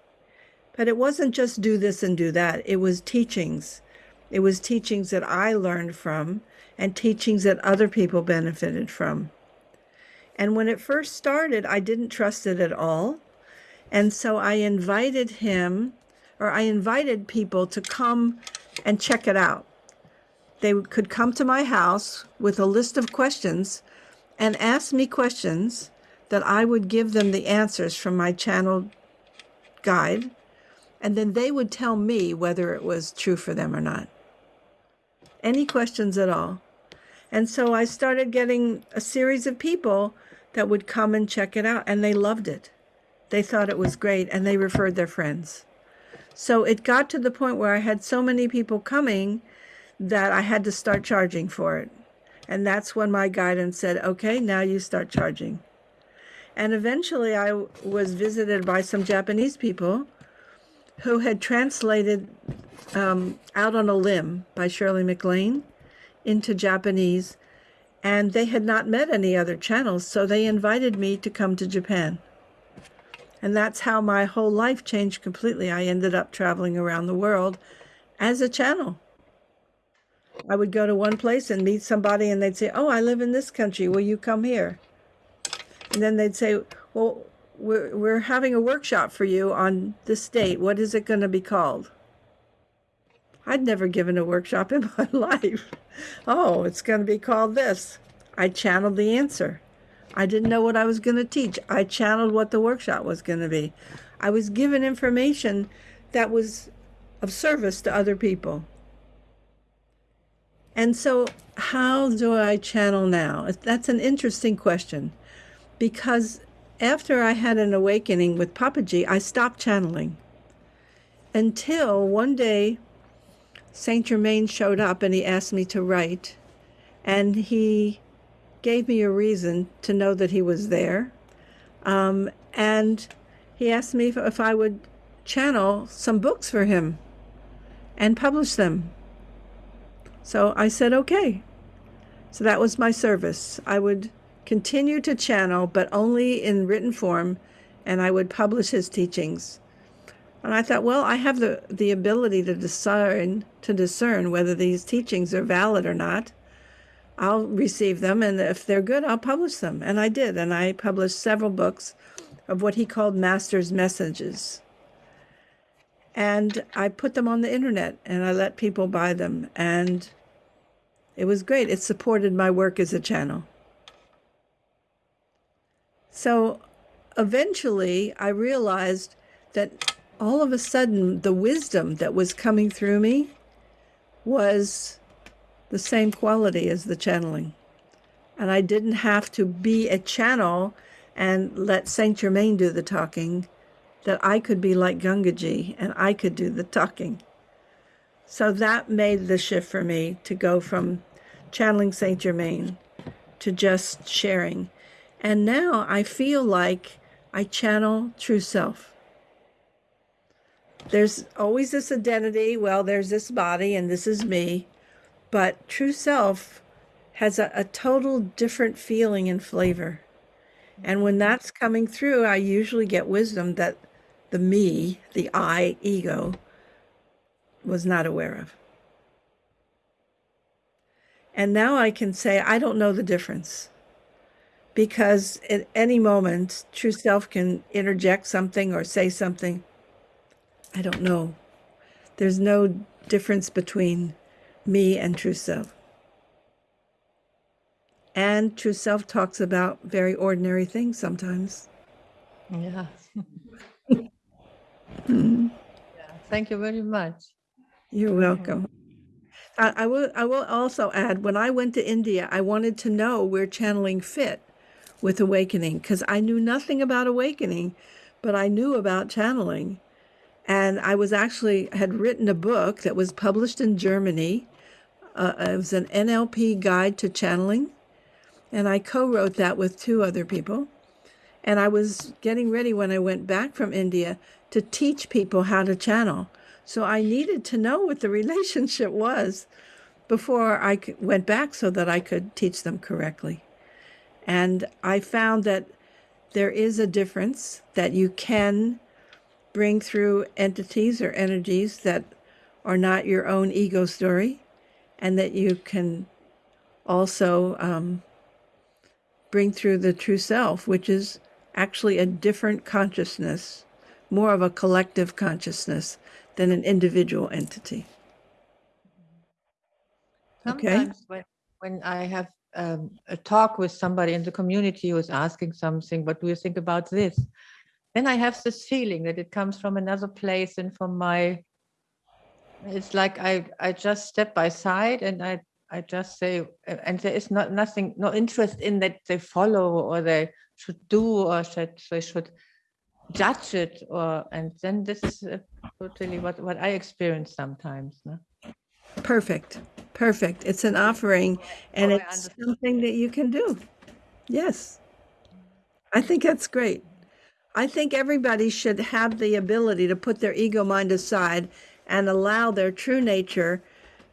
But it wasn't just do this and do that, it was teachings. It was teachings that I learned from and teachings that other people benefited from. And when it first started, I didn't trust it at all. And so I invited him, or I invited people to come and check it out. They could come to my house with a list of questions and ask me questions that I would give them the answers from my channel guide, and then they would tell me whether it was true for them or not. Any questions at all. And so I started getting a series of people that would come and check it out, and they loved it. They thought it was great, and they referred their friends. So it got to the point where I had so many people coming that I had to start charging for it. And that's when my guidance said, okay, now you start charging. And eventually I was visited by some Japanese people who had translated um, Out on a Limb by Shirley MacLaine into Japanese. And they had not met any other channels, so they invited me to come to Japan. And that's how my whole life changed completely. I ended up traveling around the world as a channel. I would go to one place and meet somebody, and they'd say, Oh, I live in this country. Will you come here? And then they'd say, Well, we're, we're having a workshop for you on this date. What is it going to be called? I'd never given a workshop [laughs] in my life. Oh, it's going to be called this. I channeled the answer. I didn't know what I was going to teach. I channeled what the workshop was going to be. I was given information that was of service to other people. And so, how do I channel now? That's an interesting question because after I had an awakening with Papaji, I stopped channeling until one day Saint Germain showed up and he asked me to write, and he gave me a reason to know that he was there. Um, and he asked me if, if I would channel some books for him and publish them. So I said, okay. So that was my service. I would continue to channel, but only in written form, and I would publish his teachings. And I thought, well, I have the, the ability to discern to discern whether these teachings are valid or not. I'll receive them, and if they're good, I'll publish them. And I did, and I published several books of what he called master's messages. And I put them on the internet, and I let people buy them, and it was great. It supported my work as a channel. So eventually, I realized that all of a sudden, the wisdom that was coming through me was the same quality as the channeling. And I didn't have to be a channel and let Saint Germain do the talking, that I could be like Gangaji and I could do the talking. So that made the shift for me to go from channeling Saint Germain to just sharing. And now I feel like I channel true self. There's always this identity. Well, there's this body and this is me. But true self has a, a total different feeling and flavor. And when that's coming through, I usually get wisdom that the me, the I, ego, was not aware of. And now I can say, I don't know the difference. Because at any moment, true self can interject something or say something. I don't know. There's no difference between me and true self. And true self talks about very ordinary things sometimes. Yeah. Mhm. [laughs] yeah. Thank you very much. You're welcome. I, I will. I will also add. When I went to India, I wanted to know where channeling fit with awakening because I knew nothing about awakening, but I knew about channeling, and I was actually had written a book that was published in Germany. Uh, it was an NLP guide to channeling, and I co-wrote that with two other people. And I was getting ready when I went back from India to teach people how to channel. So I needed to know what the [laughs] relationship was before I went back so that I could teach them correctly. And I found that there is a difference that you can bring through entities or energies that are not your own ego story, and that you can also um, bring through the true self, which is actually a different consciousness, more of a collective consciousness than an individual entity. Okay. Sometimes when, when I have um, a talk with somebody in the community who is asking something, what do you think about this? Then I have this feeling that it comes from another place and from my, it's like I, I just step by side and I, I just say, and there is not nothing, no interest in that they follow or they should do or should they should judge it or, and then this is totally what, what I experience sometimes. No? Perfect. Perfect. It's an offering and Oh, it's something that you can do. Yes. I think that's great. I think everybody should have the ability to put their ego mind aside and allow their true nature,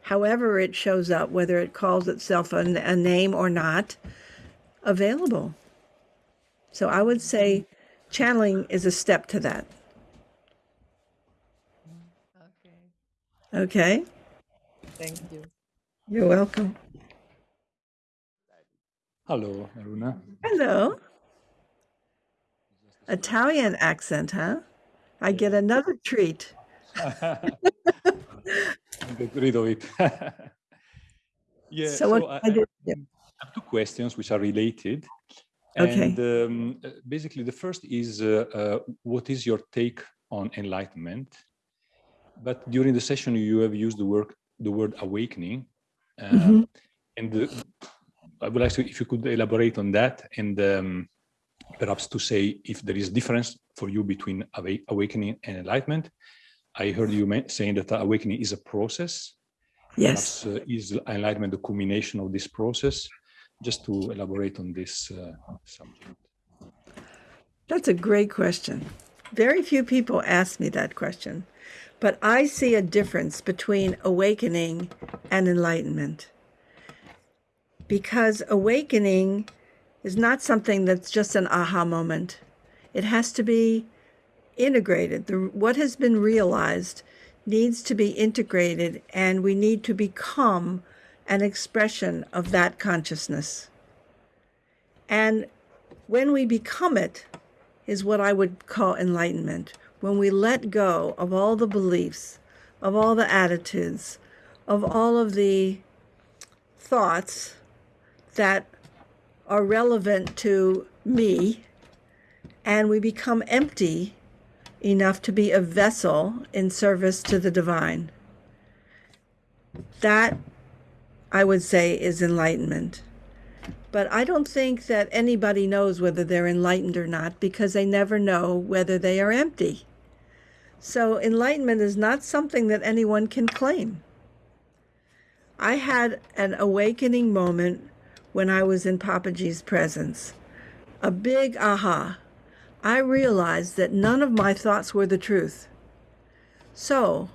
however it shows up, whether it calls itself a, a name or not, available. So I would say channeling is a step to that. Okay. Okay, Thank you. you're welcome. Hello, Aruna. Hello. Italian accent, huh? I get another treat. Get rid of it. yeah. So what I, I do- I have two questions which are related. Okay. And um, uh, basically, the first is uh, uh, what is your take on enlightenment? But during the session, you have used the word the word awakening, uh, Mhm. and the, I would like to if you could elaborate on that and um, perhaps to say if there is a difference for you between awakening and enlightenment. I heard you saying that awakening is a process. Yes. Perhaps, uh, is enlightenment the culmination of this process? Just to elaborate on this uh, subject. That's a great question. Very few people ask me that question, but I see a difference between awakening and enlightenment. Because awakening is not something that's just an aha moment, it has to be integrated. The, what has been realized needs to be integrated, and we need to become an expression of that consciousness. And when we become it, is what I would call enlightenment. When we let go of all the beliefs, of all the attitudes, of all of the thoughts that are relevant to me, and we become empty enough to be a vessel in service to the divine. That, I would say, is enlightenment. But I don't think that anybody knows whether they're enlightened or not because they never know whether they are empty. So enlightenment is not something that anyone can claim. I had an awakening moment when I was in Papaji's presence. A big aha. I realized that none of my thoughts were the truth. So,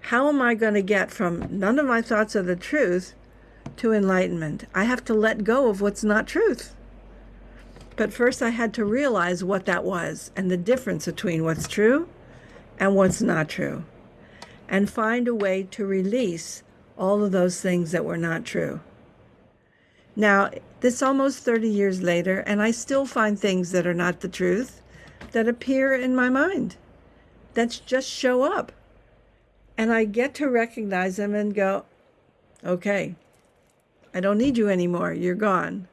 how am I going to get from none of my thoughts are the truth to enlightenment. I have to let go of what's not truth. But first, I had to realize what that was and the difference between what's true and what's not true, and find a way to release all of those things that were not true. Now, this almost 30 years later, and I still find things that are not the truth that appear in my mind that just show up. And I get to recognize them and go, okay, I don't need you anymore. You're gone.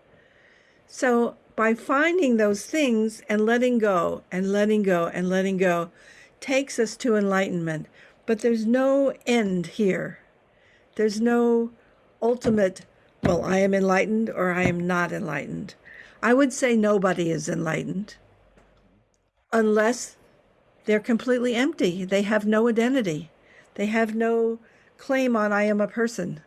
So, by finding those things and letting go and letting go and letting go takes us to enlightenment. But there's no end here. There's no ultimate, well, I am enlightened or I am not enlightened. I would say nobody is enlightened unless they're completely empty. They have no identity, they have no claim on I am a person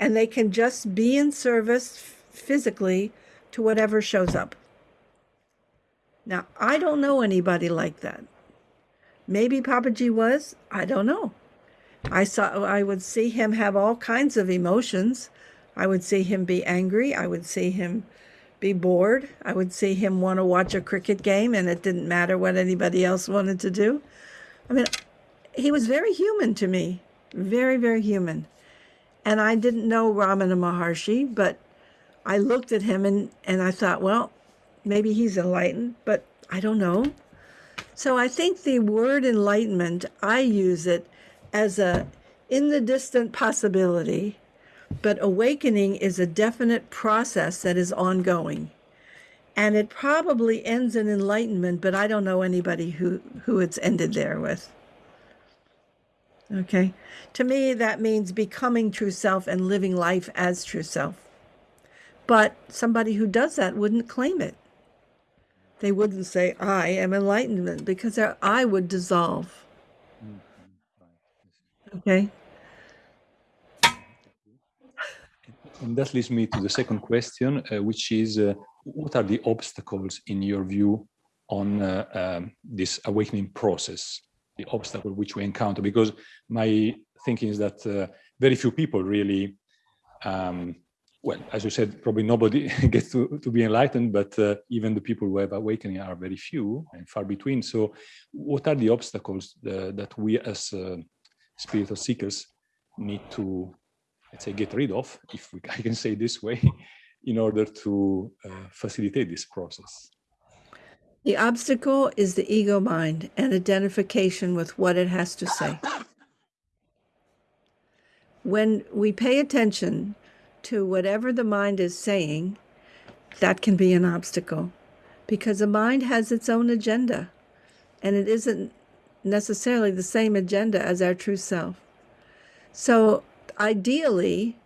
and they can just be in service physically to whatever shows up. Now, I don't know anybody like that. Maybe Papaji was, I don't know. I saw I would see him have all kinds of emotions. I would see him be angry, I would see him be bored, I would see him want to watch a cricket game and it didn't matter what anybody else wanted to do. I mean, he was very human to me. Very, very human. And I didn't know Ramana Maharshi, but I looked at him and, and I thought, well, maybe he's enlightened, but I don't know. So I think the word enlightenment, I use it as a in the distant possibility, but awakening is a definite process that is ongoing. And it probably ends in enlightenment, but I don't know anybody who, who it's ended there with. Okay. To me, that means becoming true self and living life as true self. But somebody who does that wouldn't claim it. They wouldn't say, I am enlightenment, because their I would dissolve. Mm-hmm. Okay. And that leads me to the second question, uh, which is uh, what are the obstacles in your view on uh, um, this awakening process, the obstacle which we encounter? Because my thinking is that uh, very few people really, um, well, as you said, probably nobody [laughs] gets to, to be enlightened, but uh, even the people who have awakening are very few and far between. So what are the obstacles uh, that we as spiritual seekers need to, let's say, get rid of, if we, [laughs] I can say this way, in order to uh, facilitate this process? The obstacle is the ego mind and identification with what it has to say. When we pay attention to whatever the mind is saying, that can be an obstacle because the mind has its own agenda and it isn't necessarily the same agenda as our true self. So, ideally,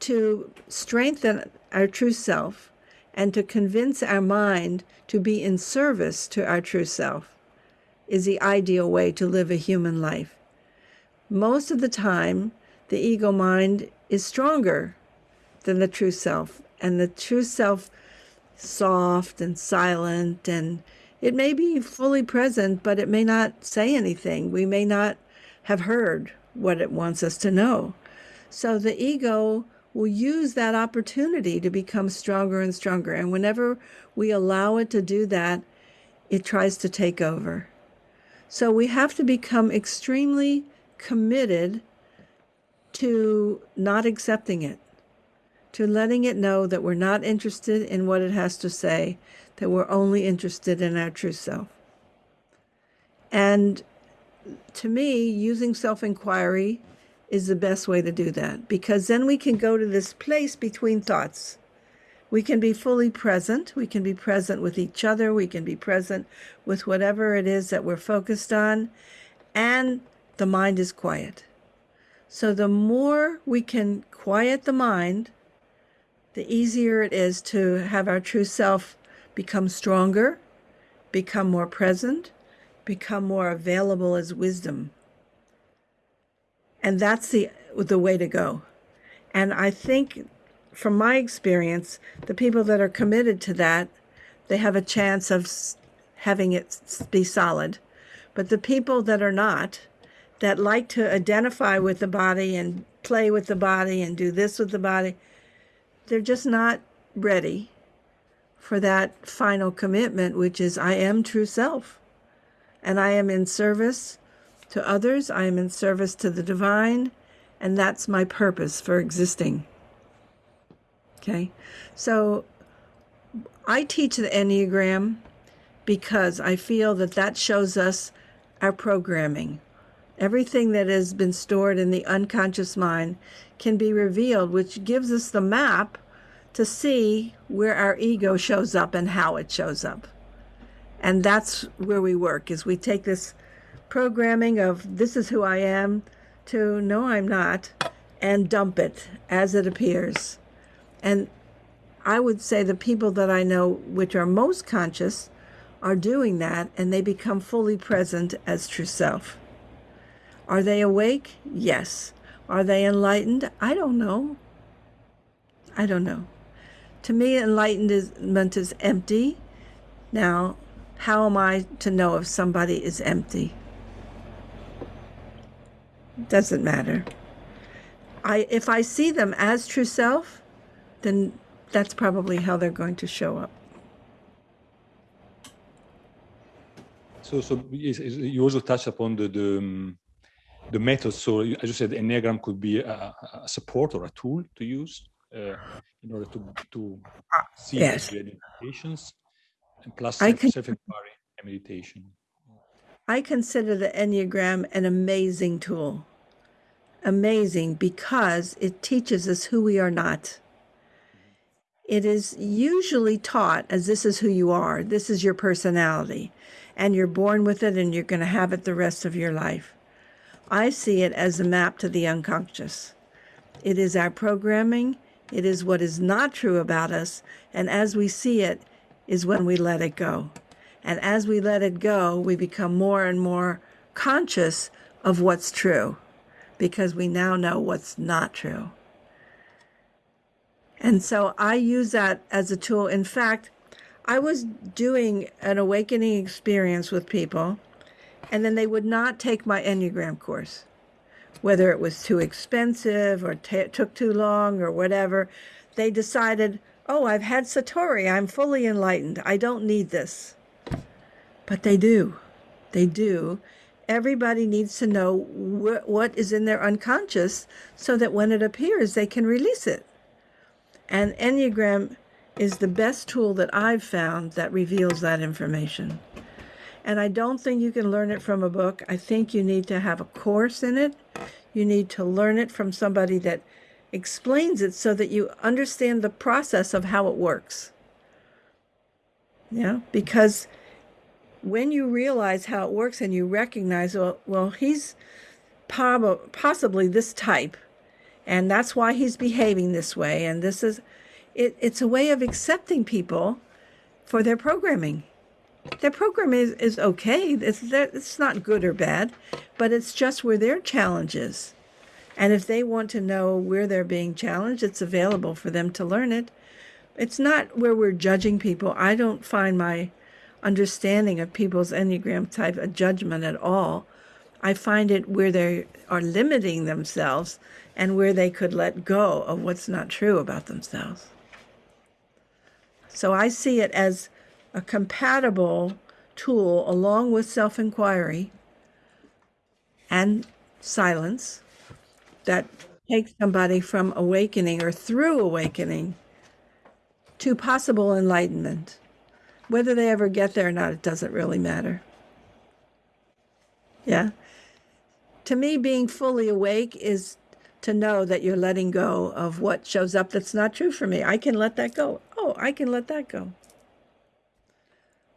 to strengthen our true self and to convince our mind to be in service to our true self is the ideal way to live a human life. Most of the time, the ego mind is stronger than the true self, and the true self soft and silent and it may be fully present but it may not say anything we may not have heard what it wants us to know so the ego will use that opportunity to become stronger and stronger. And whenever we allow it to do that, it tries to take over. So we have to become extremely committed to not accepting it, to letting it know that we're not interested in what it has to say, that we're only interested in our true self. And to me, using self inquiry is the best way to do that because then we can go to this place between thoughts. We can be fully present. We can be present with each other. We can be present with whatever it is that we're focused on. And the mind is quiet. So the more we can quiet the mind, the easier it is to have our true self become stronger, become more present, become more available as wisdom. And that's the the way to go. And I think from my experience, the people that are committed to that, they have a chance of having it be solid. But the people that are not, that like to identify with the body and play with the body and do this with the body, they're just not ready for that final commitment, which is I am true self. And I am in service to others, I am in service to the divine, and that's my purpose for existing. Okay, so I teach the Enneagram because I feel that that shows us our programming. Everything that has been stored in the unconscious mind can be revealed, which gives us the map to see where our ego shows up and how it shows up. And that's where we work is we take this programming of this is who I am to no, I'm not, and dump it as it appears. And I would say the people that I know which are most conscious are doing that and they become fully present as true self. Are they awake? Yes. Are they enlightened? I don't know. I don't know. To me, enlightenment is empty. Now, how am I to know if somebody is empty? Doesn't matter. I if I see them as true self, then that's probably how they're going to show up. So, so you also touched upon the the, um, the method. So, as you said, Enneagram could be a, a support or a tool to use uh, in order to to see yes. the identifications, and plus I can, self-inquiry and meditation. I consider the Enneagram an amazing tool. Amazing because it teaches us who we are not. It is usually taught as this is who you are, this is your personality, and you're born with it and you're going to have it the rest of your life. I see it as a map to the unconscious. It is our programming, it is what is not true about us, and as we see it, is when we let it go. And as we let it go, we become more and more conscious of what's true because we now know what's not true. And so I use that as a tool. In fact, I was doing an awakening experience with people, and then they would not take my Enneagram course, whether it was too expensive or took too long or whatever. They decided, oh, I've had Satori, I'm fully enlightened, I don't need this. But they do. They do. Everybody needs to know wh- what is in their unconscious so that when it appears, they can release it. And Enneagram is the best tool that I've found that reveals that information. And I don't think you can learn it from a book. I think you need to have a course in it. You need to learn it from somebody that explains it so that you understand the process of how it works. Yeah, because when you realize how it works and you recognize, well, well he's possibly this type, and that's why he's behaving this way, and this is it, it's a way of accepting people for their programming. Their program is, is okay. It's, it's not good or bad, but it's just where their challenge is. And if they want to know where they're being challenged, it's available for them to learn it. It's not where we're judging people. I don't find my understanding of people's Enneagram type a judgment at all. I find it where they are limiting themselves and where they could let go of what's not true about themselves. So I see it as a compatible tool along with self inquiry and silence that takes somebody from awakening or through awakening to possible enlightenment. Whether they ever get there or not, it doesn't really matter. Yeah. To me, being fully awake is to know that you're letting go of what shows up that's not true for me. I can let that go. Oh, I can let that go.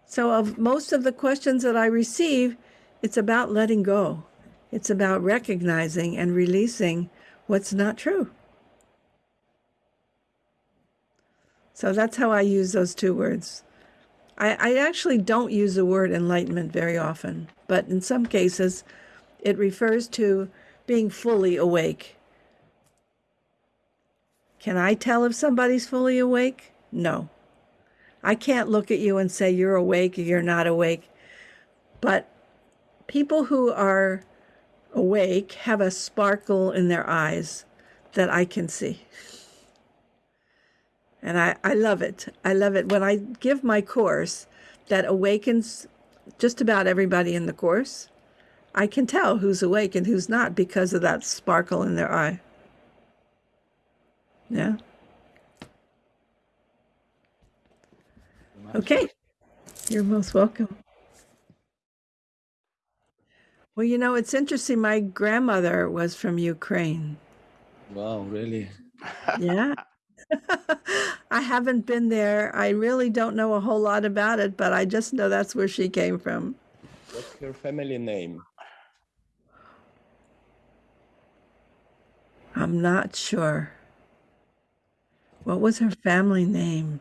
So, of most of the questions that I receive, it's about letting go. It's about recognizing and releasing what's not true. So that's how I use those two words. I, I actually don't use the word enlightenment very often, but in some cases, it refers to being fully awake. Can I tell if somebody's fully awake? No. I can't look at you and say you're awake or you're not awake. But people who are awake have a sparkle in their eyes that I can see. And I, I love it. I love it. When I give my course that awakens just about everybody in the course, I can tell who's awake and who's not because of that sparkle in their eye. Yeah. Okay. You're most welcome. Well, you know, it's interesting. My grandmother was from Ukraine. Wow, really? Yeah. [laughs] [laughs] I haven't been there. I really don't know a whole lot about it, but I just know that's where she came from. What's her family name? I'm not sure. What was her family name?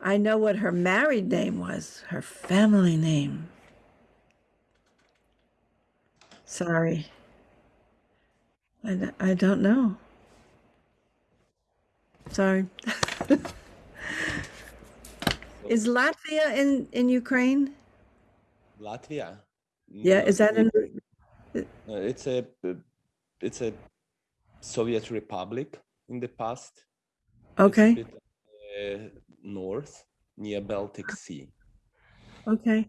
I know what her married name was, her family name. Sorry. I, I don't know. Sorry. is Latvia in, in Ukraine? Latvia? Yeah, is that in? It's a it's a Soviet republic in the past. Okay, bit, uh, north near Baltic Sea. okay.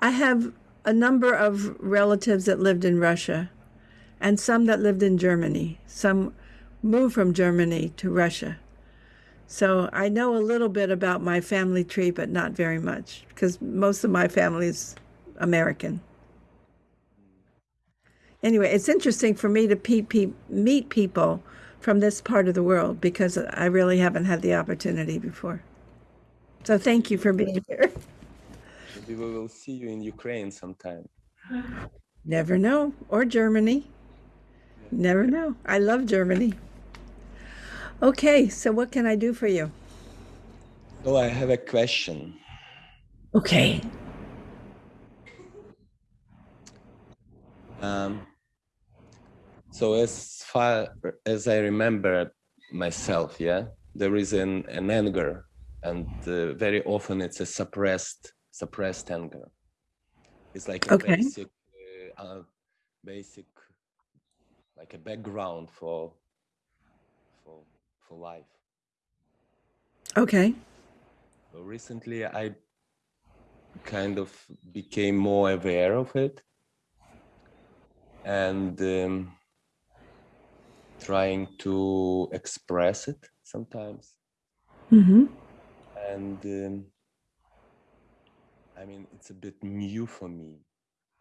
I have a number of relatives that lived in Russia and some that lived in Germany. Some moved from Germany to Russia. So I know a little bit about my family tree, but not very much because most of my family is American. Anyway, it's interesting for me to pe- pe- meet people from this part of the world because I really haven't had the opportunity before. So thank you for being here. Maybe we will see you in Ukraine sometime. Never know. Or Germany. Never know. I love Germany. Okay, so what can I do for you? So I have a question. Okay. Um, so as far as I remember myself, yeah, there is an, an anger and uh, very often it's a suppressed suppressed anger it's like a Okay. basic uh, uh, basic like a background for for life Okay. So recently i kind of became more aware of it and um, trying to express it sometimes Mm-hmm. and um, I mean it's a bit new for me,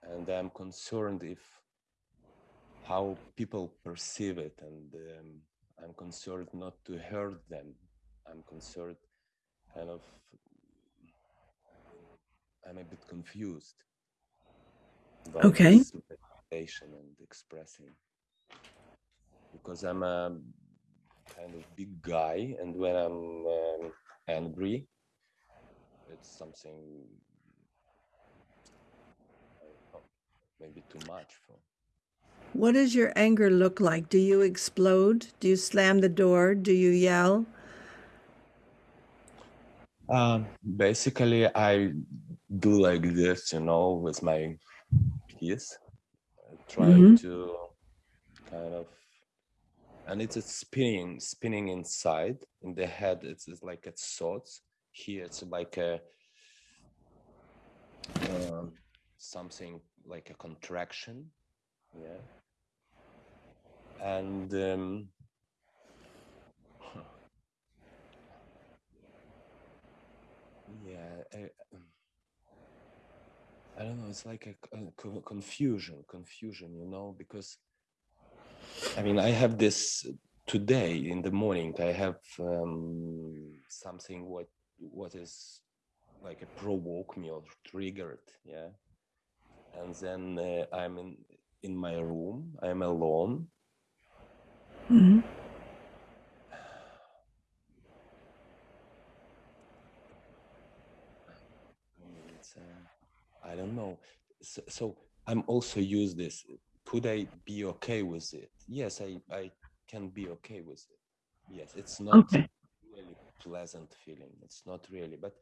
and I'm concerned if how people perceive it, and um, I'm concerned not to hurt them. I'm concerned, kind of, I'm a bit confused. about Okay. and expressing because I'm a kind of big guy, and when I'm um, angry, it's something I don't know, maybe too much for. What does your anger look like? Do you explode? Do you slam the door? Do you yell? Um, basically, I do like this, you know, with my piece, trying Mhm. to kind of, and it's a spinning, spinning inside in the head. It's, it's like it's thoughts. Here, it's like a um, something like a contraction, yeah. And um, yeah, I, um, I don't know. It's like a, co- confusion, confusion, you know, because I mean, I have this today in the morning. I have um, something what what is like a provoke me or triggered, yeah. And then uh, I'm in in my room. I'm alone, hmm I mean, it's, uh, I don't know. So, so I'm also use this. Could I be okay with it? Yes, I, I can be okay with it. Yes, it's not Okay. really pleasant feeling. It's not really, but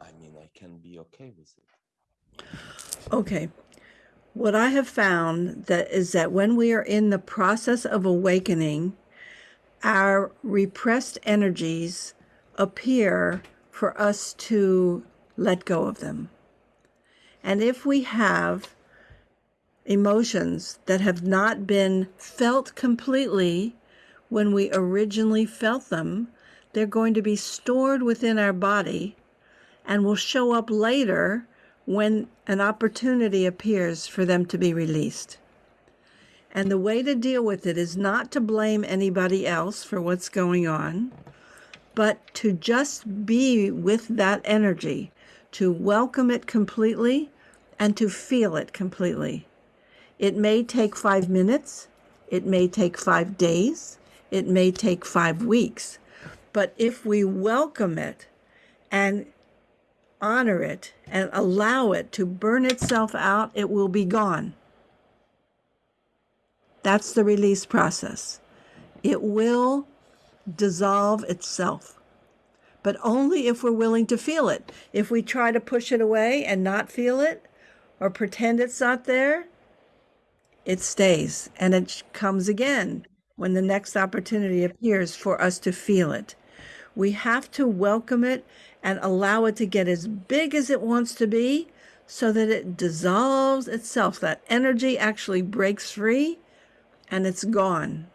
I mean, I can be okay with it. Okay. What I have found that is that when we are in the process of awakening, our repressed energies appear for us to let go of them. And if we have emotions that have not been felt completely when we originally felt them, they're going to be stored within our body and will show up later when an opportunity appears for them to be released. And the way to deal with it is not to blame anybody else for what's going on, but to just be with that energy, to welcome it completely and to feel it completely. It may take five minutes, it may take five days, it may take five weeks, but if we welcome it and honor it and allow it to burn itself out, it will be gone. That's the release process. It will dissolve itself, but only if we're willing to feel it. If we try to push it away and not feel it or pretend it's not there, it stays and it comes again when the next opportunity appears for us to feel it. We have to welcome it and allow it to get as big as it wants to be so that it dissolves itself. That energy actually breaks free and it's gone.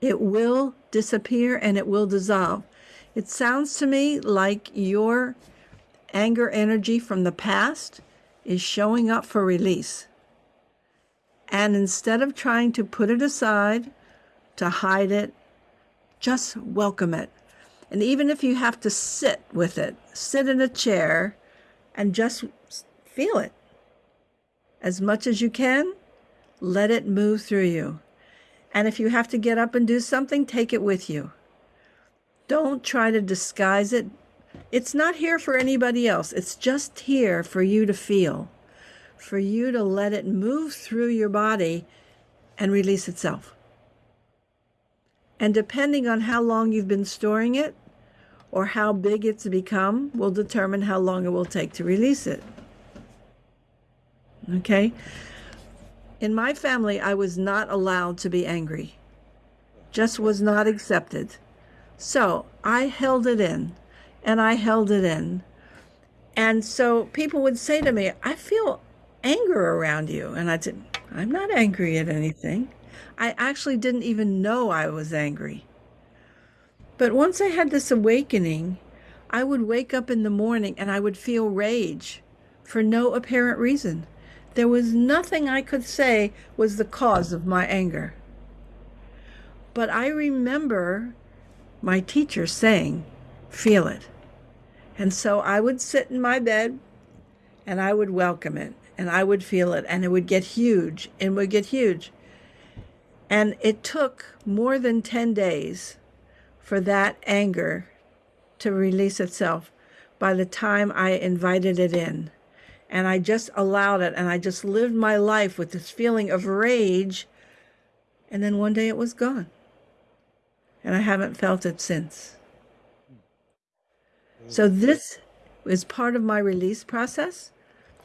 It will disappear and it will dissolve. It sounds to me like your anger energy from the past is showing up for release. And instead of trying to put it aside, to hide it, just welcome it. And even if you have to sit with it, sit in a chair and just feel it as much as you can, let it move through you. And if you have to get up and do something, take it with you. Don't try to disguise it. It's not here for anybody else. It's just here for you to feel, for you to let it move through your body and release itself. And depending on how long you've been storing it or how big it's become will determine how long it will take to release it. Okay? In my family, I was not allowed to be angry, just was not accepted. So I held it in and I held it in. And so people would say to me, I feel anger around you. And I'd say, I'm not angry at anything. I actually didn't even know I was angry. But once I had this awakening, I would wake up in the morning and I would feel rage for no apparent reason. There was nothing I could say was the cause of my anger. But I remember my teacher saying, feel it. And so I would sit in my bed and I would welcome it and I would feel it and it would get huge and would get huge. And it took more than 10 days for that anger to release itself by the time I invited it in. And I just allowed it and I just lived my life with this feeling of rage. And then one day it was gone. And I haven't felt it since. So this is part of my release process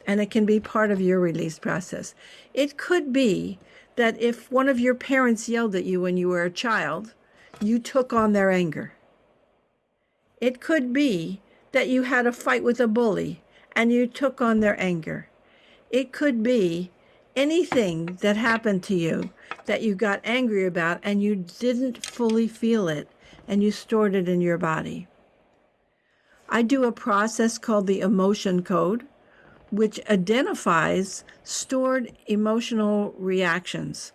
and it can be part of your release process. It could be that if one of your parents yelled at you when you were a child, you took on their anger. It could be that you had a fight with a bully and you took on their anger. It could be anything that happened to you that you got angry about and you didn't fully feel it and you stored it in your body. I do a process called the emotion code, which identifies stored emotional reactions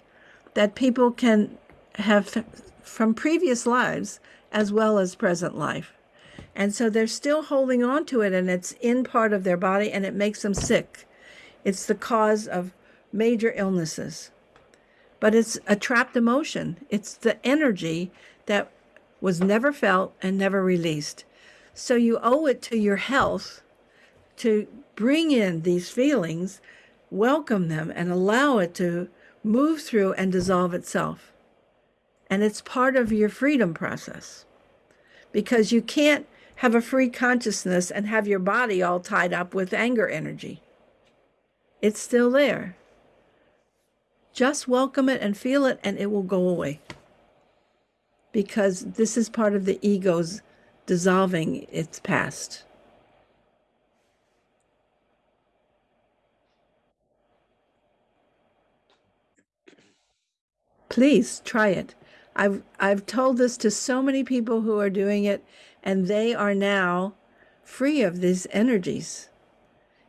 that people can have from previous lives as well as present life. And so they're still holding on to it and it's in part of their body and it makes them sick. It's the cause of major illnesses. But it's a trapped emotion. It's the energy that was never felt and never released. So you owe it to your health to bring in these feelings, welcome them, and allow it to move through and dissolve itself. And it's part of your freedom process because you can't have a free consciousness and have your body all tied up with anger energy. It's still there. Just welcome it and feel it, and it will go away. Because this is part of the ego's dissolving its past. Please try it. I've I've told this to so many people who are doing it and they are now free of these energies.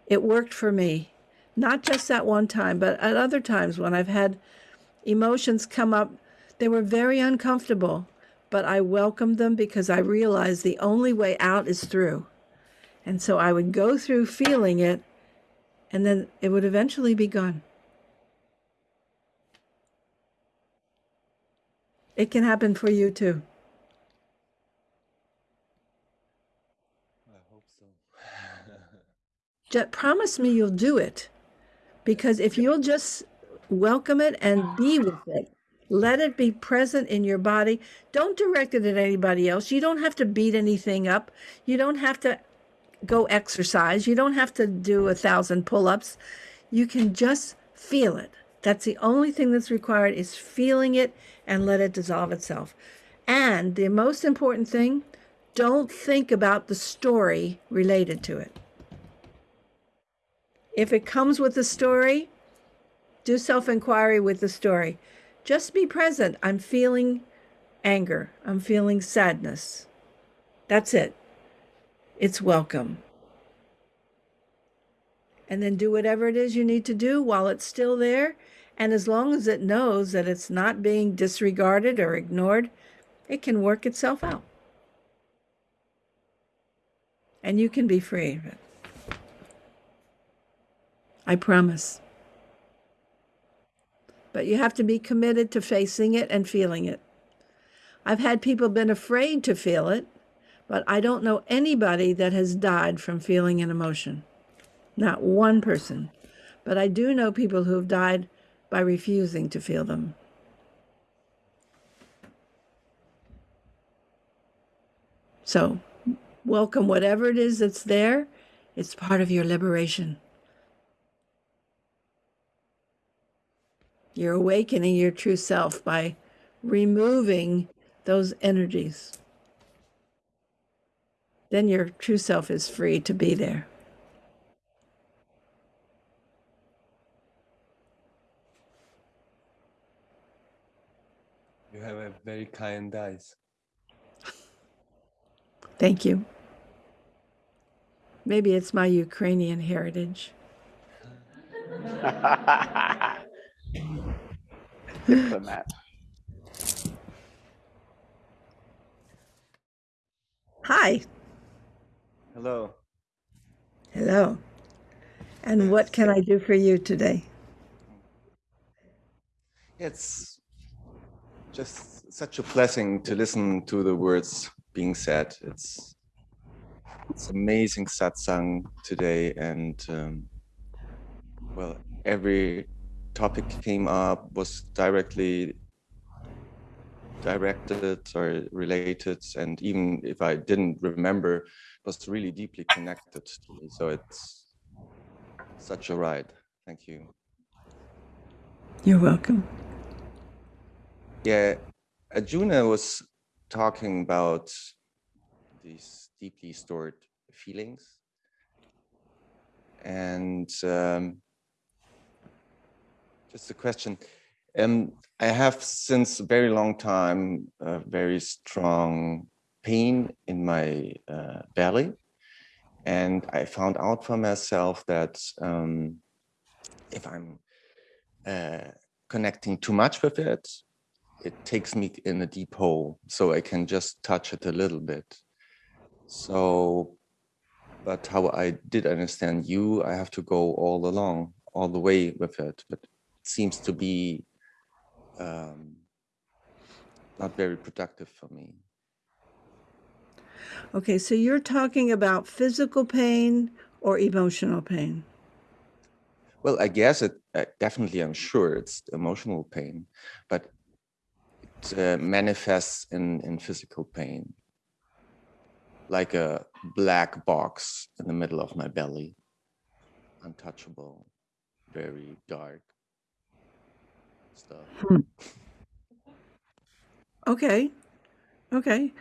It worked for me. Not just that one time, but at other times when I've had emotions come up, they were very uncomfortable, but I welcomed them because I realized the only way out is through. And so I would go through feeling it and then it would eventually be gone. It can happen for you too. I hope so. [laughs] Just promise me you'll do it. Because if you'll just welcome it and be with it, let it be present in your body. Don't direct it at anybody else. You don't have to beat anything up. You don't have to go exercise. You don't have to do a thousand pull ups. You can just feel it. That's the only thing that's required is feeling it and let it dissolve itself. And the most important thing, don't think about the story related to it. If it comes with a story, do self inquiry with the story. Just be present. I'm feeling anger. I'm feeling sadness. That's it. It's welcome. And then do whatever it is you need to do while it's still there and as long as it knows that it's not being disregarded or ignored, it can work itself out. And you can be free of it. I promise. But you have to be committed to facing it and feeling it. I've had people been afraid to feel it, but I don't know anybody that has died from feeling an emotion. Not one person. But I do know people who have died by refusing to feel them. So, welcome whatever it is that's there. It's part of your liberation. You're awakening your true self by removing those energies. Then your true self is free to be there. You have a very kind eyes. Thank you. Maybe it's my Ukrainian heritage. [laughs] Diplomat. Hi. Hello. Hello. And what can I do for you today? It's just such a blessing to listen to the words being said. It's it's amazing satsang today, and um, well, every topic came up was directly directed or related, and even if I didn't remember, was really deeply connected to me. So it's such a ride. Thank you. You're welcome. Yeah, Arjuna was talking about these deeply stored feelings. And um, just a question. Um, I have since a very long time a very strong pain in my uh, belly. And I found out for myself that um, if I'm uh, connecting too much with it, it takes me in a deep hole so i can just touch it a little bit so but how i did understand you i have to go all along all the way with it but it seems to be um, not very productive for me Okay, so you're talking about physical pain or emotional pain? well i guess it definitely i'm sure it's emotional pain but uh, manifests in in physical pain like a black box in the middle of my belly untouchable very dark stuff Okay. Okay.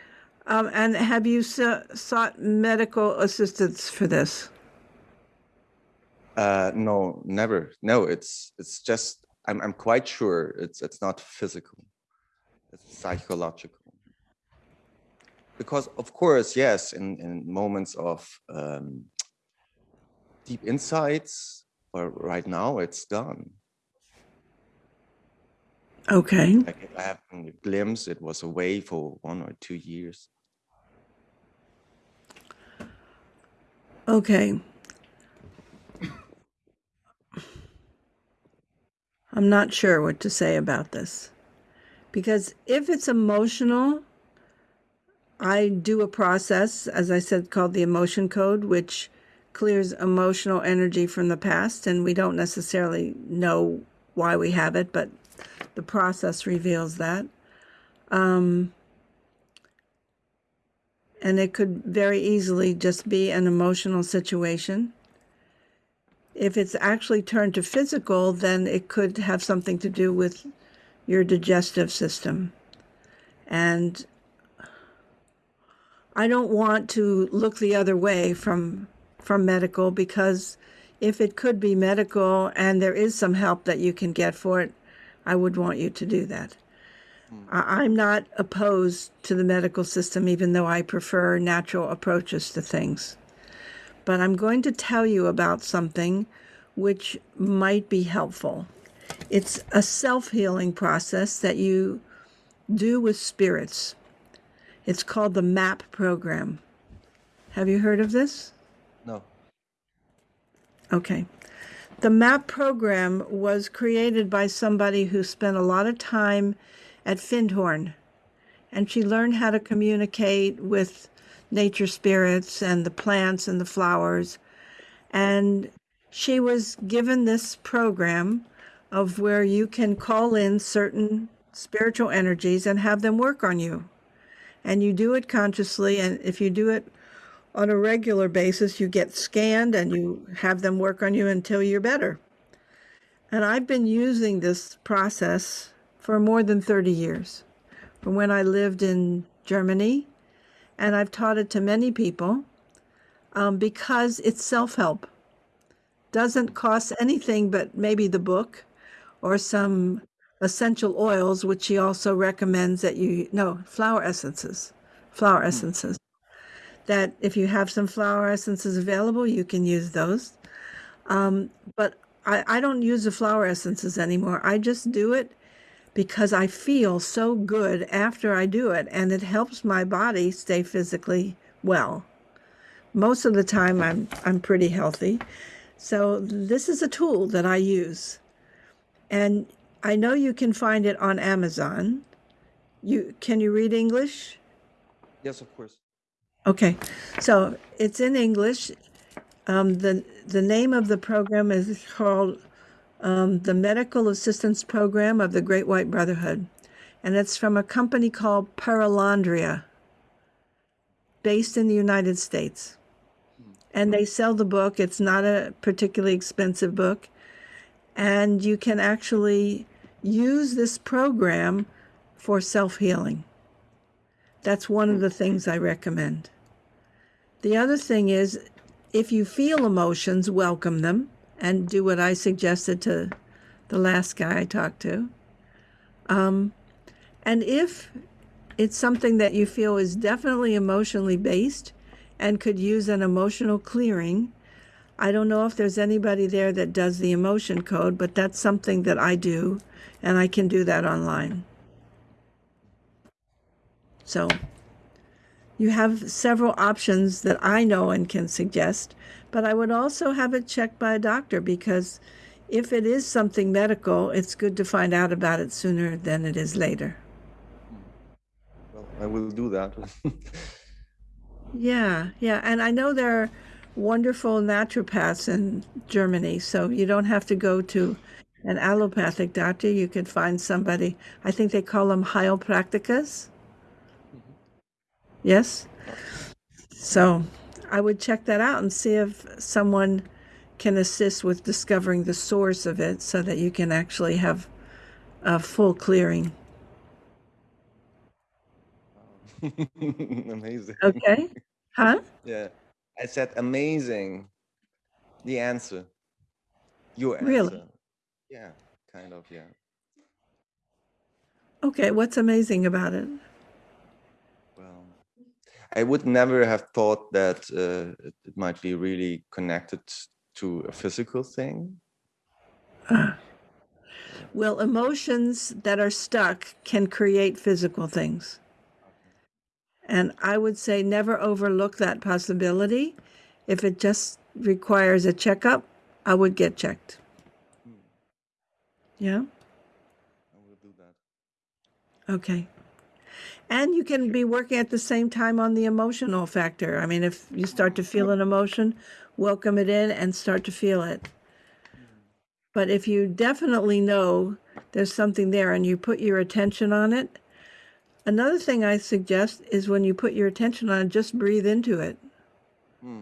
Um, and have you so- sought medical assistance for this? uh no never no it's it's just i'm i'm quite sure it's it's not physical psychological because of course yes in in moments of um deep insights or right now it's gone Okay. like if i have a glimpse it was away for one or two years Okay. I'm not sure what to say about this. Because if it's emotional, I do a process, as I said, called the emotion code, which clears emotional energy from the past. And we don't necessarily know why we have it, but the process reveals that. Um, and it could very easily just be an emotional situation. If it's actually turned to physical, then it could have something to do with your digestive system. And I don't want to look the other way from from medical because if it could be medical and there is some help that you can get for it, I would want you to do that. Hmm. I- I'm not opposed to the medical system, even though I prefer natural approaches to things. But I'm going to tell you about something which might be helpful. It's a self healing process that you do with spirits. It's called the MAP program. Have you heard of this? no Okay. The MAP program was created by somebody who spent a lot of time at Findhorn, and she learned how to communicate with nature spirits and the plants and the flowers. And she was given this program of where you can call in certain spiritual energies and have them work on you. and you do it consciously. And if you do it on a regular basis, you get scanned and you have them work on you until you're better. And I've been using this process for more than 30 years, from when I lived in Germany. And I've taught it to many people um, because it's self help. Doesn't cost anything but maybe the book or some essential oils, which she also recommends that you, no, flower essences, flower essences. That if you have some flower essences available, you can use those. Um, but I, I don't use the flower essences anymore. I just do it because I feel so good after I do it, and it helps my body stay physically well. Most of the time, I'm I'm pretty healthy, so this is a tool that I use, and I know you can find it on Amazon. You can you read English? Yes, of course. Okay, so it's in English. Um, the the name of the program is called um, the Medical Assistance Program of the Great White Brotherhood, and it's from a company called Perelandra, based in the United States. And they sell the book. It's not a particularly expensive book, and you can actually use this program for self healing. That's one of the things I recommend. The other thing is if you feel emotions, welcome them and do what I suggested to the last guy I talked to. Um, and if it's something that you feel is definitely emotionally based and could use an emotional clearing, I don't know if there's anybody there that does the emotion code, but that's something that I do, and I can do that online. So you have several options that I know and can suggest, but I would also have it checked by a doctor because if it is something medical, it's good to find out about it sooner than it is later. Well, I will do that. [laughs] Yeah, yeah. And I know there are wonderful naturopaths in Germany, so you don't have to go to an allopathic doctor. You can find somebody, I think they call them heilpraktikas. Mm-hmm. Yes? So I would check that out and see if someone can assist with discovering the source of it so that you can actually have a full clearing. [laughs] amazing. Okay? Huh? Yeah. I said amazing. The answer. Your answer. Really? Yeah, kind of, yeah. Okay, what's amazing about it? Well, I would never have thought that uh, it it might be really connected to a physical thing. [sighs] Well, emotions that are stuck can create physical things. And I would say never overlook that possibility. If it just requires a checkup, I would get checked. Hmm. Yeah? I will do that. Okay. And you can be working at the same time on the emotional factor. I mean, if you start to feel an emotion, welcome it in and start to feel it. Hmm. But if you definitely know there's something there and you put your attention on it, another thing I suggest is when you put your attention on just breathe into it. Hmm.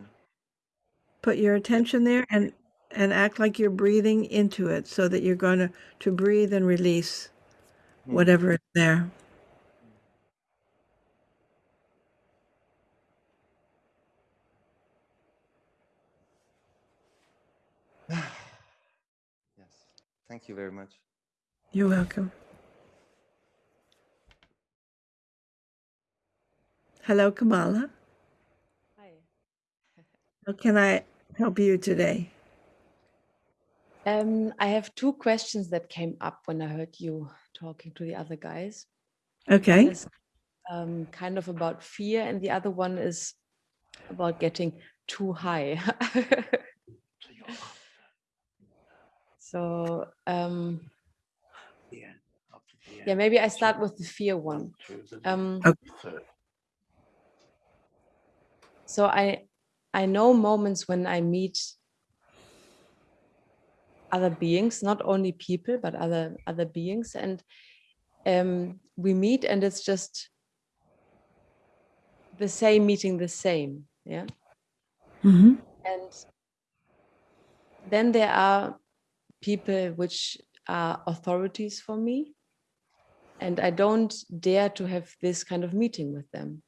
Put your attention there and and act like you're breathing into it so that you're going to to breathe and release whatever is there. [sighs] Yes. Thank you very much. You're welcome. Hello, Kamala. Hi. How can I help you today? Um, I have two questions that came up when I heard you talking to the other guys. Okay. One is um, kind of about fear, and the other one is about getting too high. [laughs] so, um, yeah, maybe I start with the fear one. Um, Okay. So I I know moments when I meet other beings, not only people, but other other beings, and um, we meet, and it's just the same meeting the same. Yeah. hmm And then there are people which are authorities for me. And I don't dare to have this kind of meeting with them.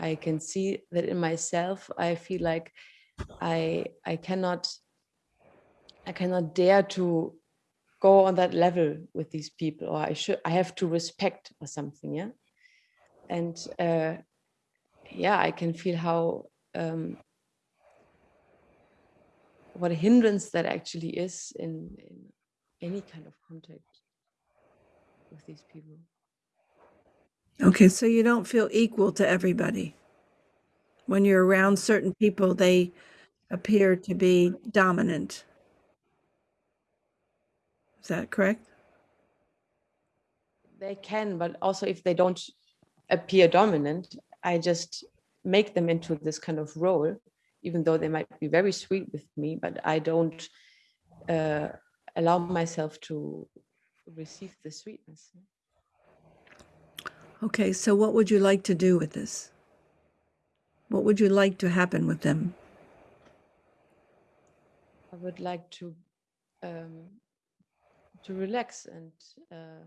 I can see that in myself, I feel like I I cannot I cannot dare to go on that level with these people, or I should I have to respect or something, yeah. And uh, yeah, I can feel how um, what a hindrance that actually is in, in any kind of contact with these people. Okay, so you don't feel equal to everybody. When you're around certain people, they appear to be dominant. Is that correct? They can, but also if they don't appear dominant, I just make them into this kind of role, even though they might be very sweet with me, but I don't uh, allow myself to receive the sweetness. Okay, so what would you like to do with this? What would you like to happen with them? I would like to um, to relax and uh,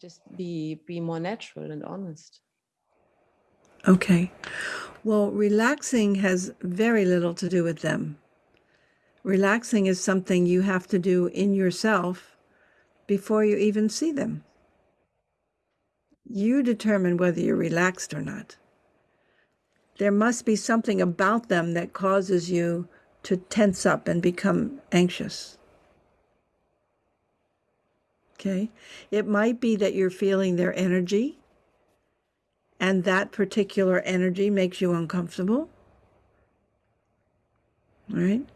just be be more natural and honest. Okay. Well, relaxing has very little to do with them. Relaxing is something you have to do in yourself before you even see them. You determine whether you're relaxed or not. There must be something about them that causes you to tense up and become anxious. Okay. It might be that you're feeling their energy and that particular energy makes you uncomfortable. Right.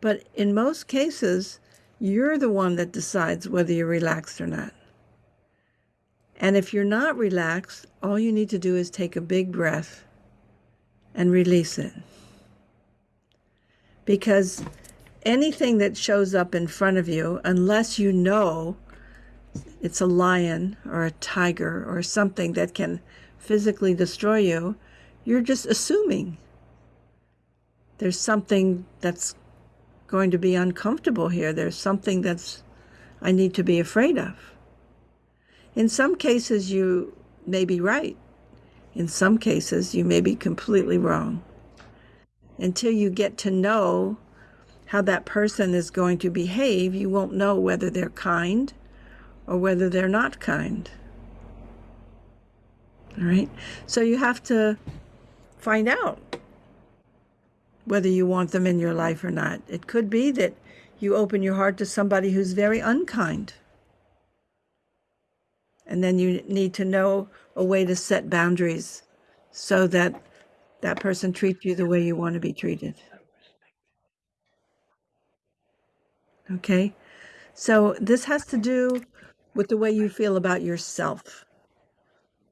But in most cases, you're the one that decides whether you're relaxed or not. And if you're not relaxed, all you need to do is take a big breath and release it. Because anything that shows up in front of you, unless you know it's a lion or a tiger or something that can physically destroy you, you're just assuming there's something that's going to be uncomfortable here. There's something that's I need to be afraid of. In some cases, you may be right. In some cases, you may be completely wrong. Until you get to know how that person is going to behave, you won't know whether they're kind or whether they're not kind. All right. So you have to find out whether you want them in your life or not. It could be that you open your heart to somebody who's very unkind. And then you need to know a way to set boundaries so that that person treats you the way you want to be treated. Okay? So this has to do with the way you feel about yourself.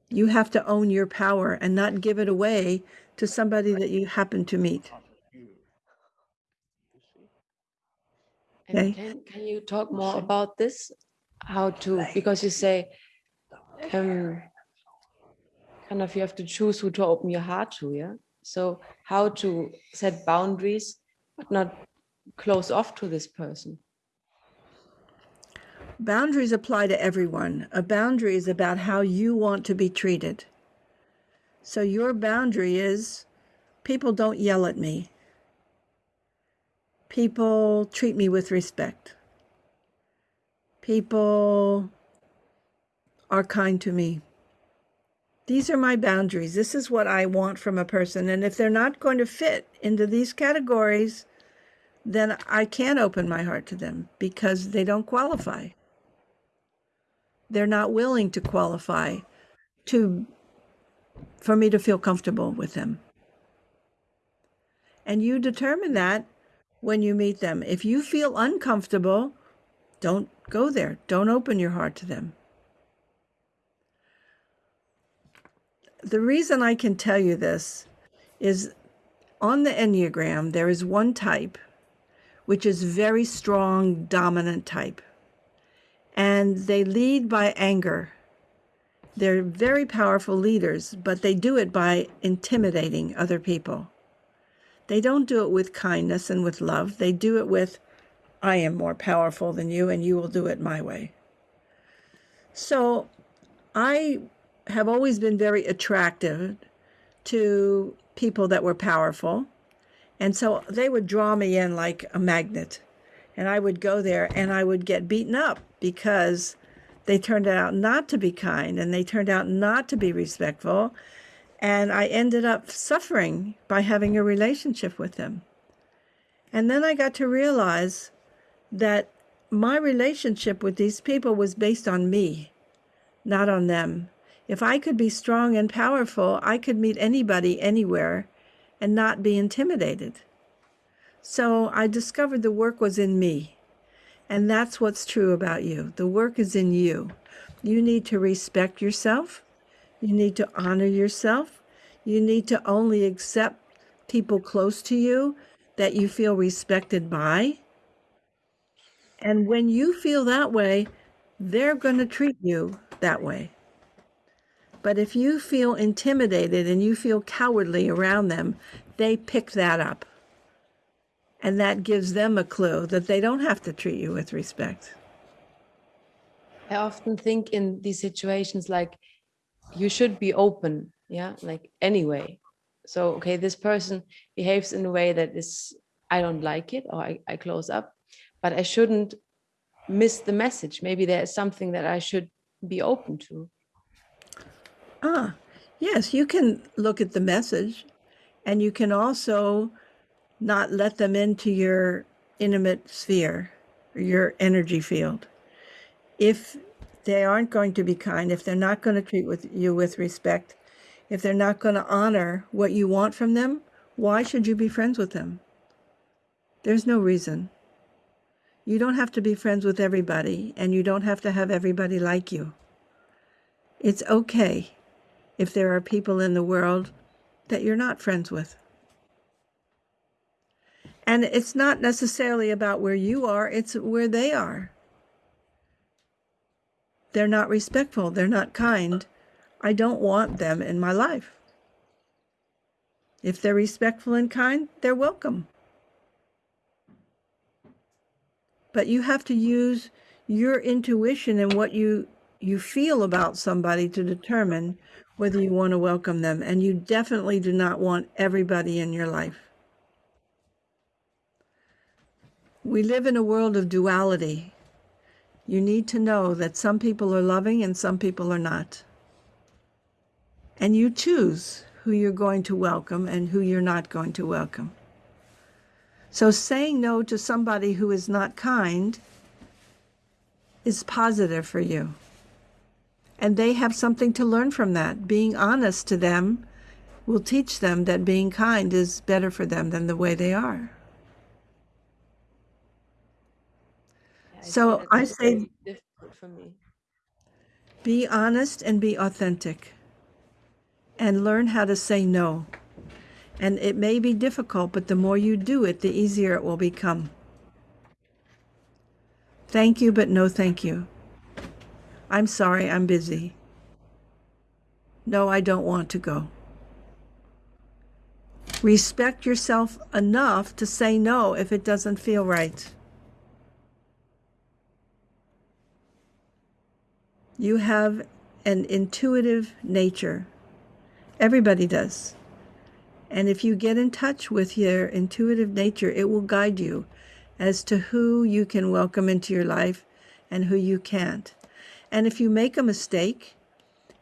You have to own your power and not give it away to somebody that you happen to meet. Okay. can, can you talk more about this? How to, because you say, um, kind of you have to choose who to open your heart to, yeah? So how to set boundaries, but not close off to this person? Boundaries apply to everyone. A boundary is about how you want to be treated. So your boundary is people don't yell at me. People treat me with respect. People are kind to me. These are my boundaries. This is what I want from a person. And if they're not going to fit into these categories, then I can't open my heart to them because they don't qualify. They're not willing to qualify to for me to feel comfortable with them. And you determine that when you meet them. If you feel uncomfortable, don't go there. Don't open your heart to them. The reason I can tell you this is on the Enneagram, there is one type which is very strong, dominant type. And they lead by anger. They're very powerful leaders, but they do it by intimidating other people. They don't do it with kindness and with love. They do it with, I am more powerful than you, and you will do it my way. So I have always been very attractive to people that were powerful. And so they would draw me in like a magnet. And I would go there and I would get beaten up because they turned out not to be kind and they turned out not to be respectful. And I ended up suffering by having a relationship with them. And then I got to realize that my relationship with these people was based on me, not on them. If I could be strong and powerful, I could meet anybody anywhere and not be intimidated. So I discovered the work was in me. And that's what's true about you. The work is in you. You need to respect yourself. You need to honor yourself. You need to only accept people close to you that you feel respected by. And when you feel that way, they're going to treat you that way. But if you feel intimidated and you feel cowardly around them, they pick that up. And that gives them a clue that they don't have to treat you with respect. I often think in these situations like you should be open, yeah, like anyway. So, okay, this person behaves in a way that is, I don't like it or I, I close up, but I shouldn't miss the message. Maybe there is something that I should be open to. Ah, yes, you can look at the message and you can also not let them into your intimate sphere, your energy field. If they aren't going to be kind, if they're not going to treat with you with respect, if they're not going to honor what you want from them, why should you be friends with them? There's no reason. You don't have to be friends with everybody, and you don't have to have everybody like you. It's okay if there are people in the world that you're not friends with. And it's not necessarily about where you are, it's where they are. They're not respectful, they're not kind. I don't want them in my life. If they're respectful and kind, they're welcome. But you have to use your intuition and what you you feel about somebody to determine whether you want to welcome them. And you definitely do not want everybody in your life. We live in a world of duality. You need to know that some people are loving and some people are not. And you choose who you're going to welcome and who you're not going to welcome. So saying no to somebody who is not kind is positive for you. And they have something to learn from that. Being honest to them will teach them that being kind is better for them than the way they are. So I say difficult for me. be honest and be authentic and learn how to say no. And it may be difficult, but the more you do it, the easier it will become. Thank you, but no thank you. I'm sorry, I'm busy. No, I don't want to go. Respect yourself enough to say no if it doesn't feel right. You have an intuitive nature. Everybody does. And if you get in touch with your intuitive nature, it will guide you as to who you can welcome into your life and who you can't. And if you make a mistake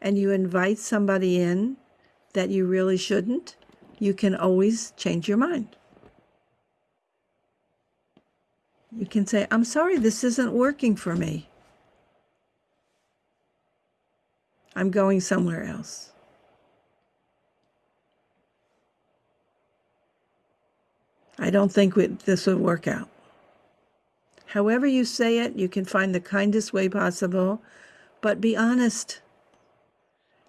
and you invite somebody in that you really shouldn't, you can always change your mind. You can say, I'm sorry, this isn't working for me. I'm going somewhere else. I don't think we, this would work out. However you say it, you can find the kindest way possible, but be honest.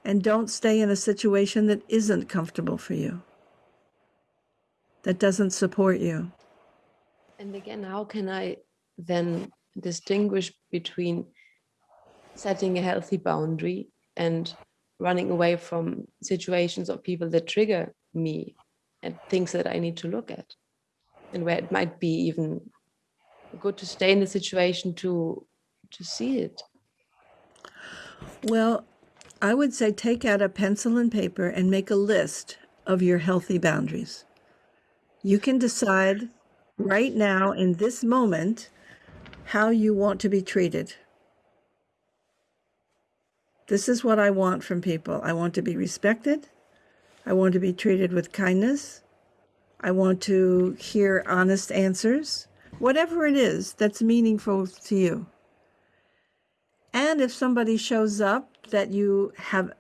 And don't stay in a situation that isn't comfortable for you, that doesn't support you. And again, how can I then distinguish between setting a healthy boundary and running away from situations or people that trigger me and things that I need to look at and where it might be even good to stay in the situation to to see it. Well, I would say take out a pencil and paper and make a list of your healthy boundaries. You can decide right now in this moment how you want to be treated. This is what I want from people. I want to be respected. I want to be treated with kindness. I want to hear honest answers, whatever it is that's meaningful to you. And if somebody shows up that you have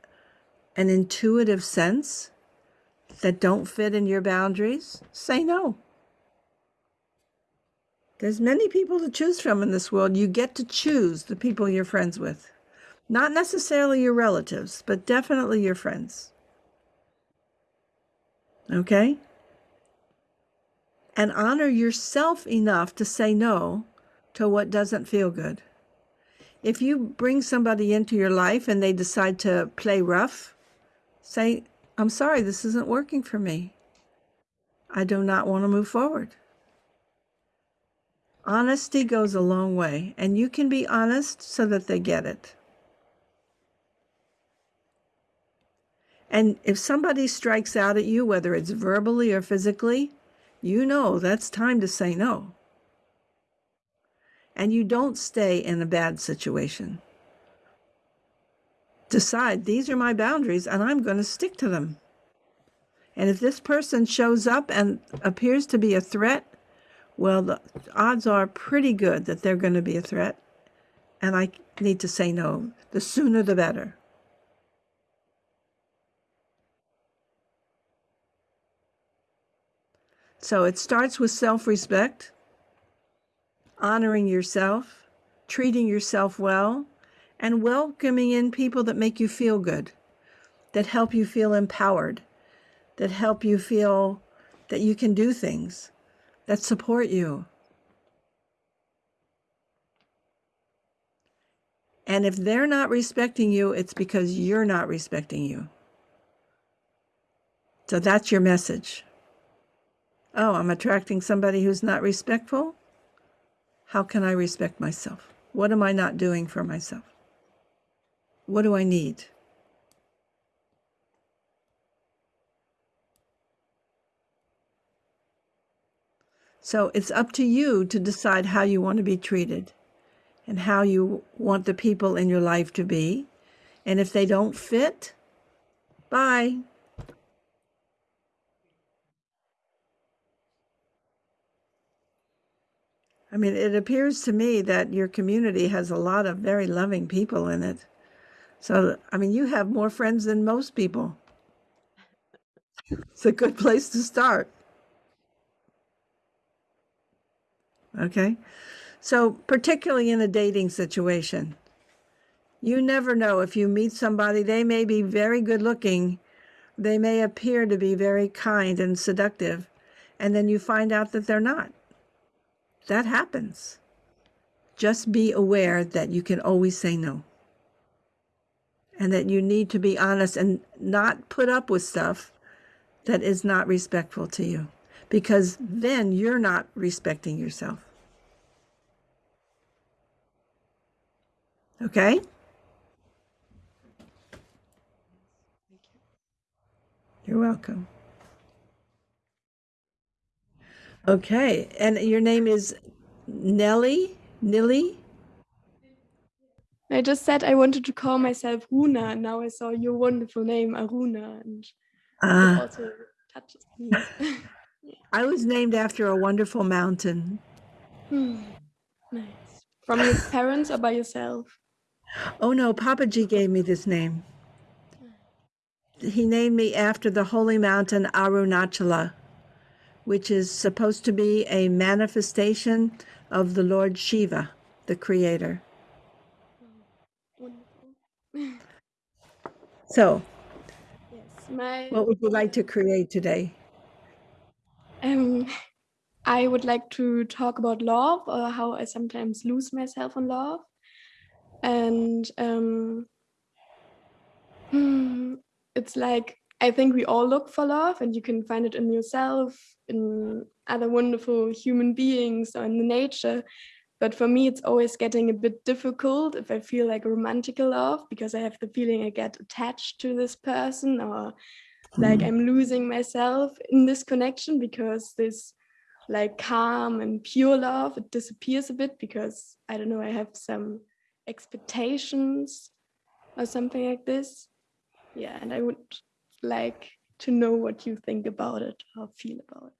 an intuitive sense that don't fit in your boundaries, say no. There's many people to choose from in this world. You get to choose the people you're friends with. Not necessarily your relatives, but definitely your friends. Okay? And honor yourself enough to say no to what doesn't feel good. If you bring somebody into your life and they decide to play rough, say, I'm sorry, this isn't working for me. I do not want to move forward. Honesty goes a long way, and you can be honest so that they get it. And if somebody strikes out at you, whether it's verbally or physically, you know that's time to say no and you don't stay in a bad situation. Decide these are my boundaries and I'm going to stick to them. And if this person shows up and appears to be a threat, well, the odds are pretty good that they're going to be a threat. And I need to say no. The sooner the better. So it starts with self respect honoring yourself, treating yourself well, and welcoming in people that make you feel good, that help you feel empowered, that help you feel that you can do things, that support you. And if they're not respecting you, it's because you're not respecting you. So that's your message. Oh, I'm attracting somebody who's not respectful? How can I respect myself? What am I not doing for myself? What do I need? So it's up to you to decide how you want to be treated and how you want the people in your life to be. And if they don't fit, bye. I mean, it appears to me that your community has a lot of very loving people in it. So, I mean, you have more friends than most people. It's a good place to start. Okay. So, particularly in a dating situation, you never know if you meet somebody, they may be very good looking, they may appear to be very kind and seductive, and then you find out that they're not that happens. Just be aware that you can always say no. And that you need to be honest and not put up with stuff that is not respectful to you. Because then you're not respecting yourself. Okay? You're welcome. Okay, and your name is Nelly? Nilly? I just said I wanted to call myself Runa, and now I saw your wonderful name, Aruna, and it Ah, also touches [laughs] me. I was named after a wonderful mountain. Hmm, nice. From your [laughs] parents or by yourself? Oh no, Papaji gave me this name. He named me after the holy mountain Arunachala, which is supposed to be a manifestation of the Lord Shiva, the creator. So, Yes, my what would you like to create today? um, I would like to talk about love or how I sometimes lose myself in love, and um, Hmm, it's like I think we all look for love, and you can find it in yourself, in other wonderful human beings, or in the nature. But for me, it's always getting a bit difficult if I feel like romantic love because I have the feeling I get attached to this person or like hmm. I'm losing myself in this connection because this like calm and pure love it disappears a bit because I don't know I have some expectations or something like this. Yeah, and I would like to know what you think about it or feel about it.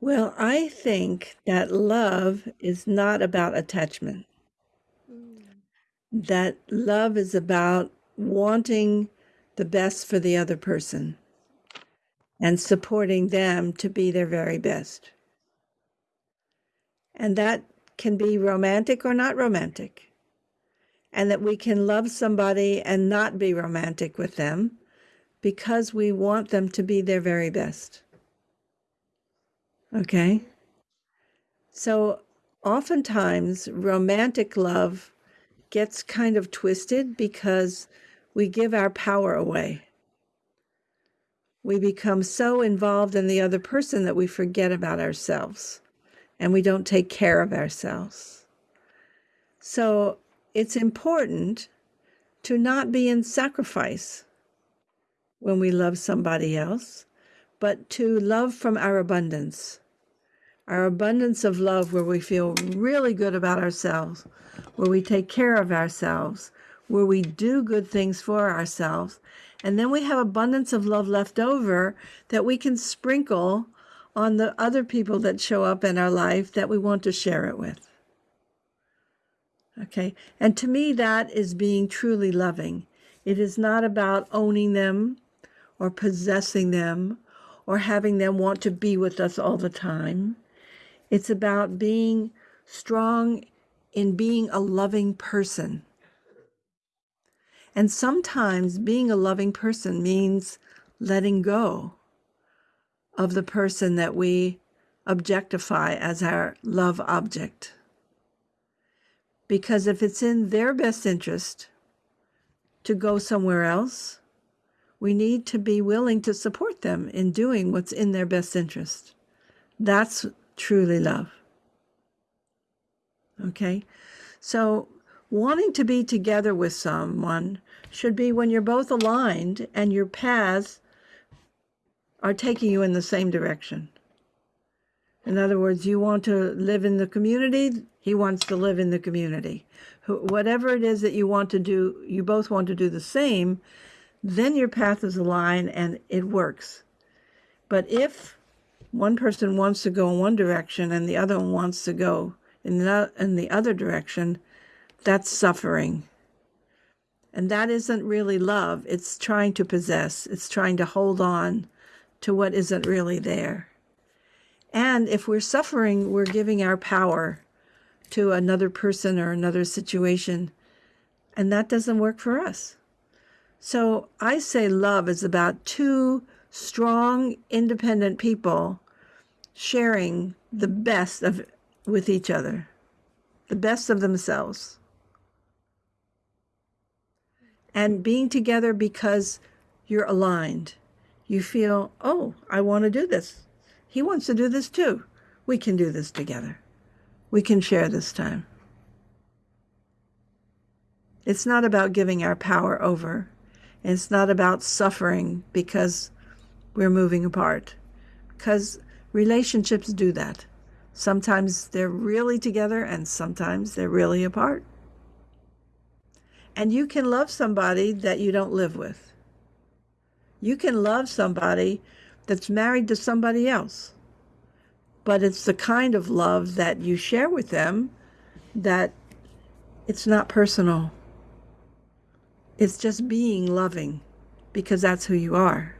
Well, I think that love is not about attachment. Mm. That love is about wanting the best for the other person and supporting them to be their very best. And that can be romantic or not romantic. And that we can love somebody and not be romantic with them because we want them to be their very best. Okay? So oftentimes, romantic love gets kind of twisted because we give our power away. We become so involved in the other person that we forget about ourselves and we don't take care of ourselves. So it's important to not be in sacrifice when we love somebody else, but to love from our abundance. Our abundance of love, where we feel really good about ourselves, where we take care of ourselves, where we do good things for ourselves. And then we have abundance of love left over that we can sprinkle on the other people that show up in our life that we want to share it with. Okay. And to me, that is being truly loving. It is not about owning them or possessing them or having them want to be with us all the time. It's about being strong in being a loving person and sometimes being a loving person means letting go of the person that we objectify as our love object. Because if it's in their best interest to go somewhere else, we need to be willing to support them in doing what's in their best interest. That's truly love. Okay? So wanting to be together with someone should be when you're both aligned and your paths are taking you in the same direction. In other words, you want to live in the community, he wants to live in the community. Whatever it is that you want to do, you both want to do the same, then your path is aligned and it works. But if one person wants to go in one direction and the other one wants to go in the, in the other direction, that's suffering. And that isn't really love. It's trying to possess, it's trying to hold on to what isn't really there. And if we're suffering, we're giving our power to another person or another situation. And that doesn't work for us. So I say love is about two strong, independent people sharing the best of with each other, the best of themselves and being together because you're aligned. You feel, oh, I want to do this. He wants to do this too. We can do this together. We can share this time. It's not about giving our power over. It's not about suffering because we're moving apart. Because relationships do that. Sometimes they're really together and sometimes they're really apart. And you can love somebody that you don't live with. You can love somebody that's married to somebody else. But it's the kind of love that you share with them that it's not personal. It's just being loving because that's who you are.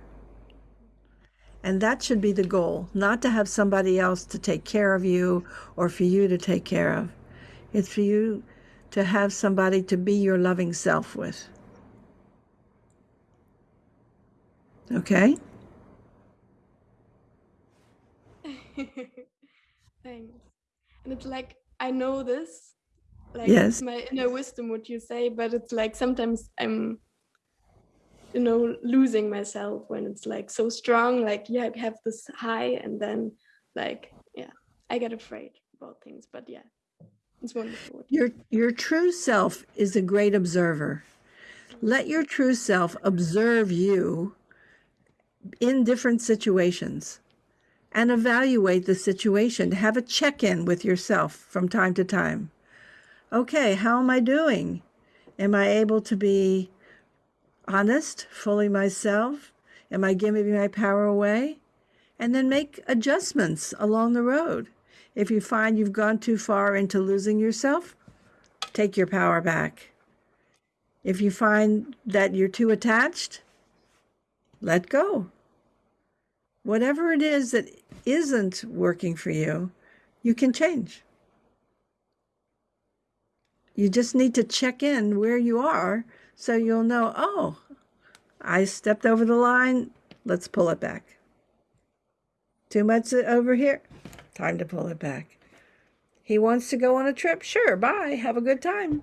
And that should be the goal, not to have somebody else to take care of you or for you to take care of. It's for you to have somebody to be your loving self with. Okay? [laughs] Thanks. And it's like, I know this like Yes. my inner wisdom what you say but it's like sometimes i'm you know losing myself when it's like so strong like yeah I have this high and then like yeah i get afraid about things but yeah it's wonderful Your your true self is a great observer. Let your true self observe you in different situations and evaluate the situation. Have a check-in with yourself from time to time. Okay, how am I doing? Am I able to be honest, fully myself? Am I giving my power away? And then make adjustments along the road. If you find you've gone too far into losing yourself, take your power back. If you find that you're too attached, let go. Whatever it is that isn't working for you, you can change. You just need to check in where you are so you'll know, oh, I stepped over the line. Let's pull it back. Too much over here. Time to pull it back. He wants to go on a trip. Sure, bye. Have a good time.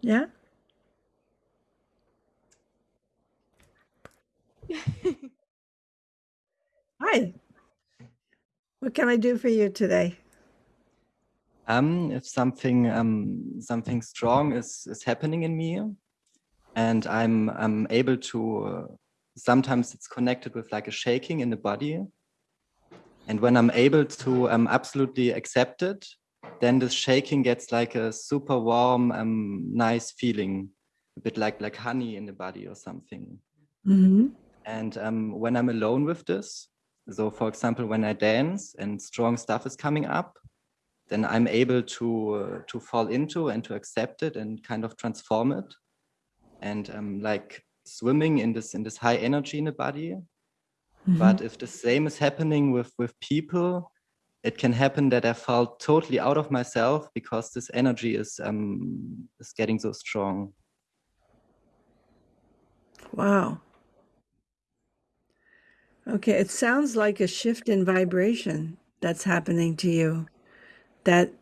Yeah? Hi. What can I do for you today? um if something um something strong is is happening in me and i'm i'm able to uh, sometimes it's connected with like a shaking in the body and when i'm able to um absolutely accept it then the shaking gets like a super warm um nice feeling a bit like like honey in the body or something Mm-hmm. And um when i'm alone with this so for example when i dance and strong stuff is coming up then I'm able to uh, to fall into and to accept it and kind of transform it, and um, like swimming in this in this high energy in the body. But if the same is happening with with people, it can happen that I fall totally out of myself because this energy is um is getting so strong. Wow. Okay, it sounds like a shift in vibration that's happening to you. That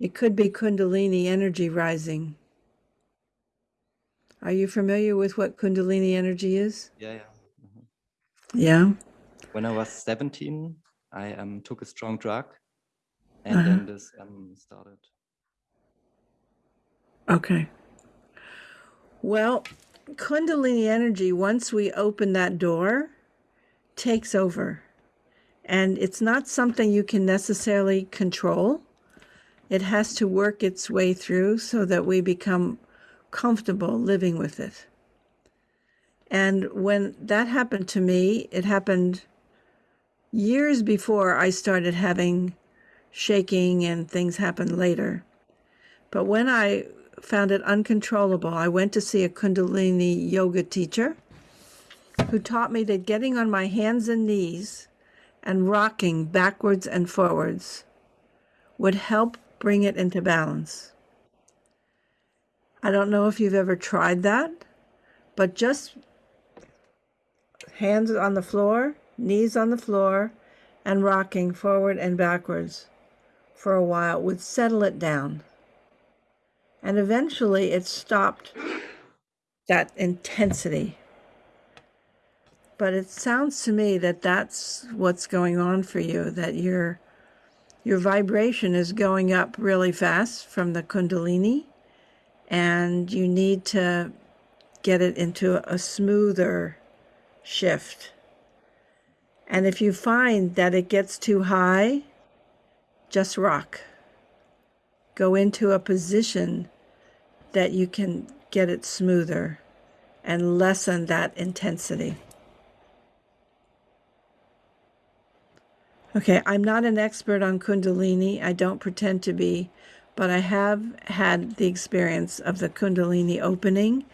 it could be Kundalini energy rising. Are you familiar with what Kundalini energy is? Yeah, yeah. mhm. Yeah. When I was 17, I um took a strong drug, and Uh-huh. then this um started. Okay. Well, Kundalini energy, once we open that door, takes over. And it's not something you can necessarily control. It has to work its way through so that we become comfortable living with it. And when that happened to me, it happened years before I started having shaking and things happened later. But when I found it uncontrollable, I went to see a Kundalini yoga teacher who taught me that getting on my hands and knees and rocking backwards and forwards would help bring it into balance. I don't know if you've ever tried that, but just hands on the floor, knees on the floor, and rocking forward and backwards for a while would settle it down. And eventually it stopped that intensity. But it sounds to me that that's what's going on for you, that your your vibration is going up really fast from the kundalini and you need to get it into a smoother shift. And if you find that it gets too high, just rock. Go into a position that you can get it smoother and lessen that intensity. Okay, I'm not an expert on Kundalini. I don't pretend to be, but I have had the experience of the Kundalini opening.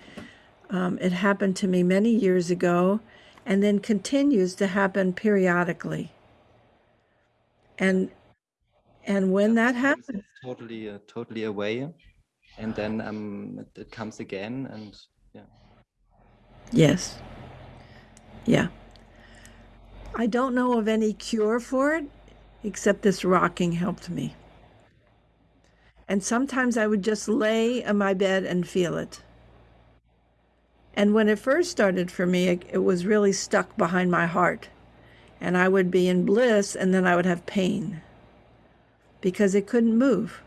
Um, it happened to me many years ago and then continues to happen periodically. And and when that happens, totally uh, totally away, and then um it, it comes again, and yeah. yes. Yeah. I don't know of any cure for it. except this rocking helped me. And sometimes I would just lay on my bed and feel it. And when it first started for me, it, it was really stuck behind my heart. And I would be in bliss and then I would have pain because it couldn't move.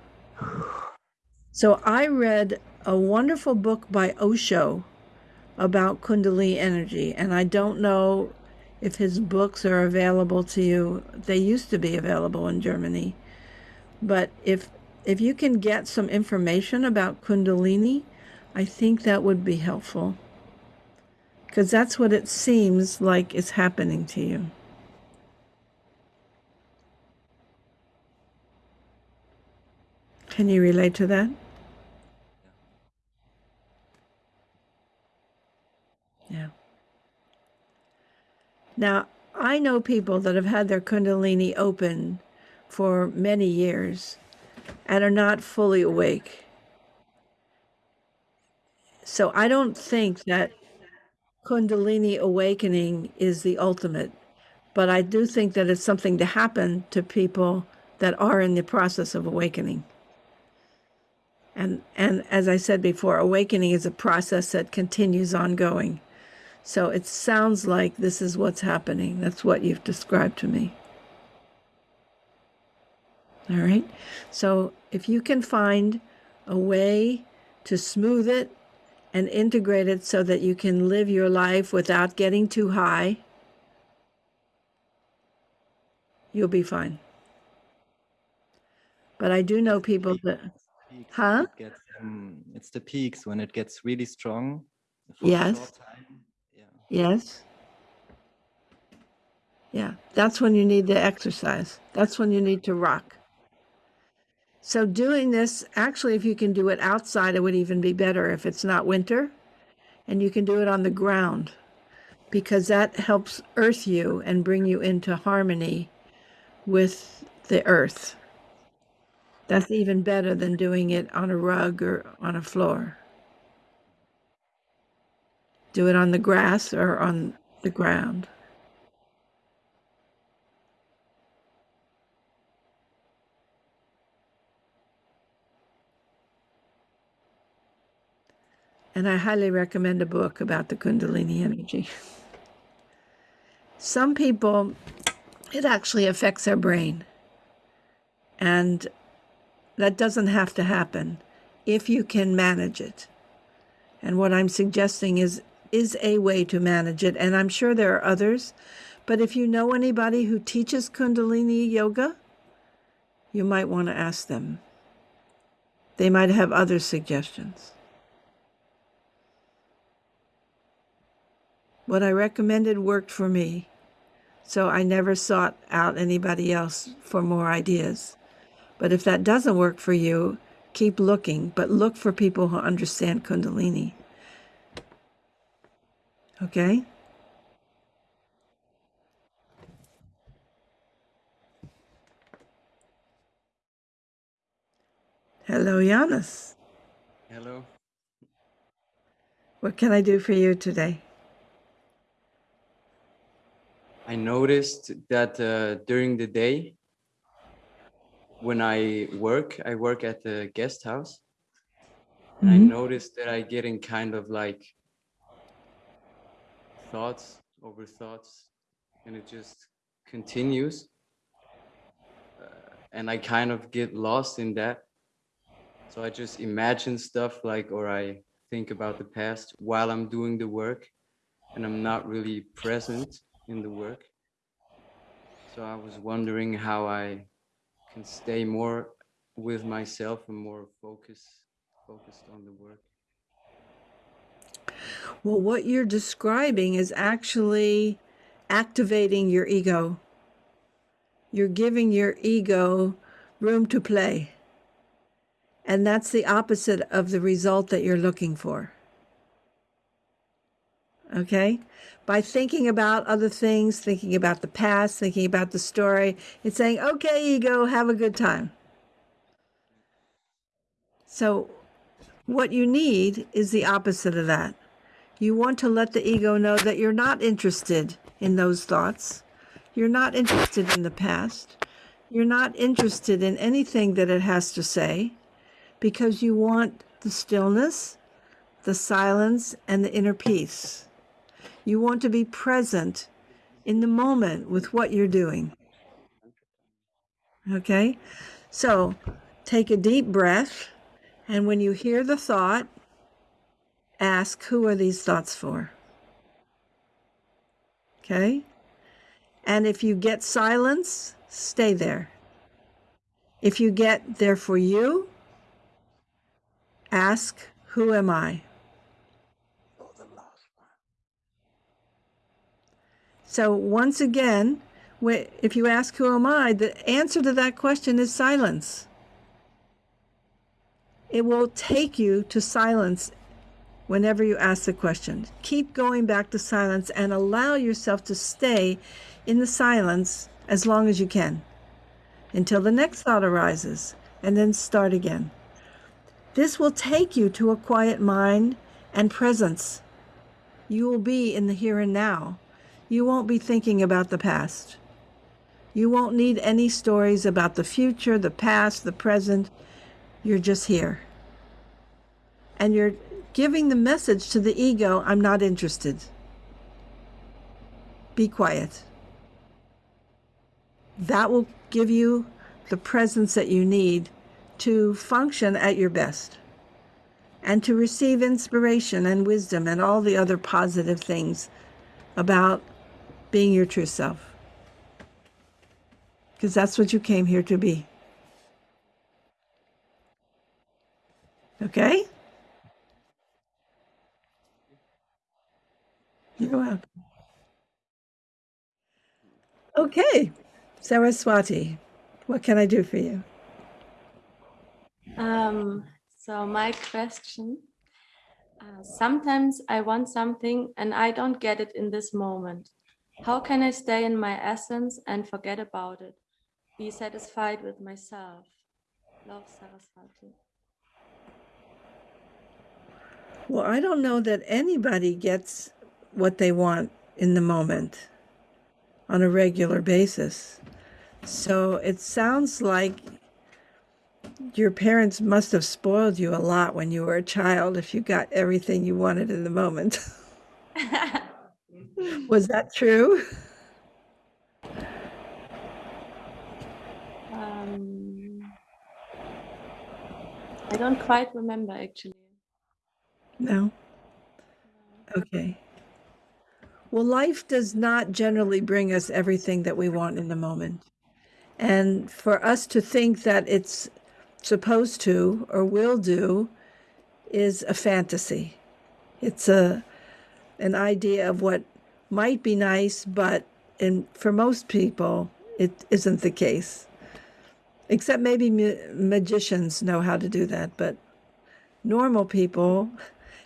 So I read a wonderful book by Osho about Kundalini energy, and I don't know if his books are available to you. They used to be available in Germany, but if if you can get some information about Kundalini, I think that would be helpful because that's what it seems like is happening to you. Can you relate to that? Yeah. Now, I know people that have had their Kundalini open for many years and are not fully awake. So I don't think that Kundalini awakening is the ultimate, but I do think that it's something to happen to people that are in the process of awakening. And, and as I said before, awakening is a process that continues ongoing. So it sounds like this is what's happening. That's what you've described to me. All right. So if you can find a way to smooth it and integrate it so that you can live your life without getting too high, you'll be fine. But I do know people that, huh? it gets, um, it's the peaks when it gets really strong. Yes. Yes. Yeah, that's when you need to exercise. That's when you need to rock. So doing this, actually, if you can do it outside, it would even be better if it's not winter. And you can do it on the ground because that helps earth you and bring you into harmony with the earth. That's even better than doing it on a rug or on a floor. Do it on the grass or on the ground. And I highly recommend a book about the Kundalini energy. Some people, it actually affects their brain. And that doesn't have to happen if you can manage it. And what I'm suggesting is is a way to manage it. And I'm sure there are others. But if you know anybody who teaches Kundalini yoga, you might want to ask them. They might have other suggestions. What I recommended worked for me. So I never sought out anybody else for more ideas. But if that doesn't work for you, keep looking, but look for people who understand Kundalini. Okay? Hello, Giannis. Hello. What can I do for you today? I noticed that uh, during the day, when I work, I work at the guest house. And I Mhm. noticed that I get in kind of like thoughts over thoughts, and it just continues. Uh, and I kind of get lost in that. So I just imagine stuff like, or I think about the past while I'm doing the work, and I'm not really present in the work. So I was wondering how I can stay more with myself and more focus focused on the work. Well, what you're describing is actually activating your ego. You're giving your ego room to play. And that's the opposite of the result that you're looking for. Okay? By thinking about other things, thinking about the past, thinking about the story, it's saying, okay, ego, have a good time. So, what you need is the opposite of that. You want to let the ego know that you're not interested in those thoughts. You're not interested in the past. You're not interested in anything that it has to say because you want the stillness, the silence, and the inner peace. You want to be present in the moment with what you're doing. Okay? So take a deep breath, and when you hear the thought, ask, Who are these thoughts for? Okay? And if you get silence, stay there. If you get there for you, ask, Who am I? So once again, if you ask, Who am I? the answer to that question is silence. It will take you to silence whenever you ask the question. Keep going back to silence and allow yourself to stay in the silence as long as you can until the next thought arises and then start again. This will take you to a quiet mind and presence. You will be in the here and now. You won't be thinking about the past. You won't need any stories about the future, the past, the present. You're just here. And you're giving the message to the ego I'm not interested. Be quiet. That will give you the presence that you need to function at your best and to receive inspiration and wisdom and all the other positive things about being your true self. Because that's what you came here to be. Okay? You're welcome. Okay, Saraswati, what can I do for you? Um, so my question, uh, sometimes I want something and I don't get it in this moment. How can I stay in my essence and forget about it? Be satisfied with myself. Love Saraswati. Well, I don't know that anybody gets what they want in the moment on a regular basis. So it sounds like your parents must have spoiled you a lot when you were a child if you got everything you wanted in the moment. [laughs] Was that true? Um, I don't quite remember actually. No? Okay. Well, life does not generally bring us everything that we want in the moment. And for us to think that it's supposed to or will do is a fantasy. It's a an idea of what might be nice, but in for most people it isn't the case. Except maybe ma- magicians know how to do that, but normal people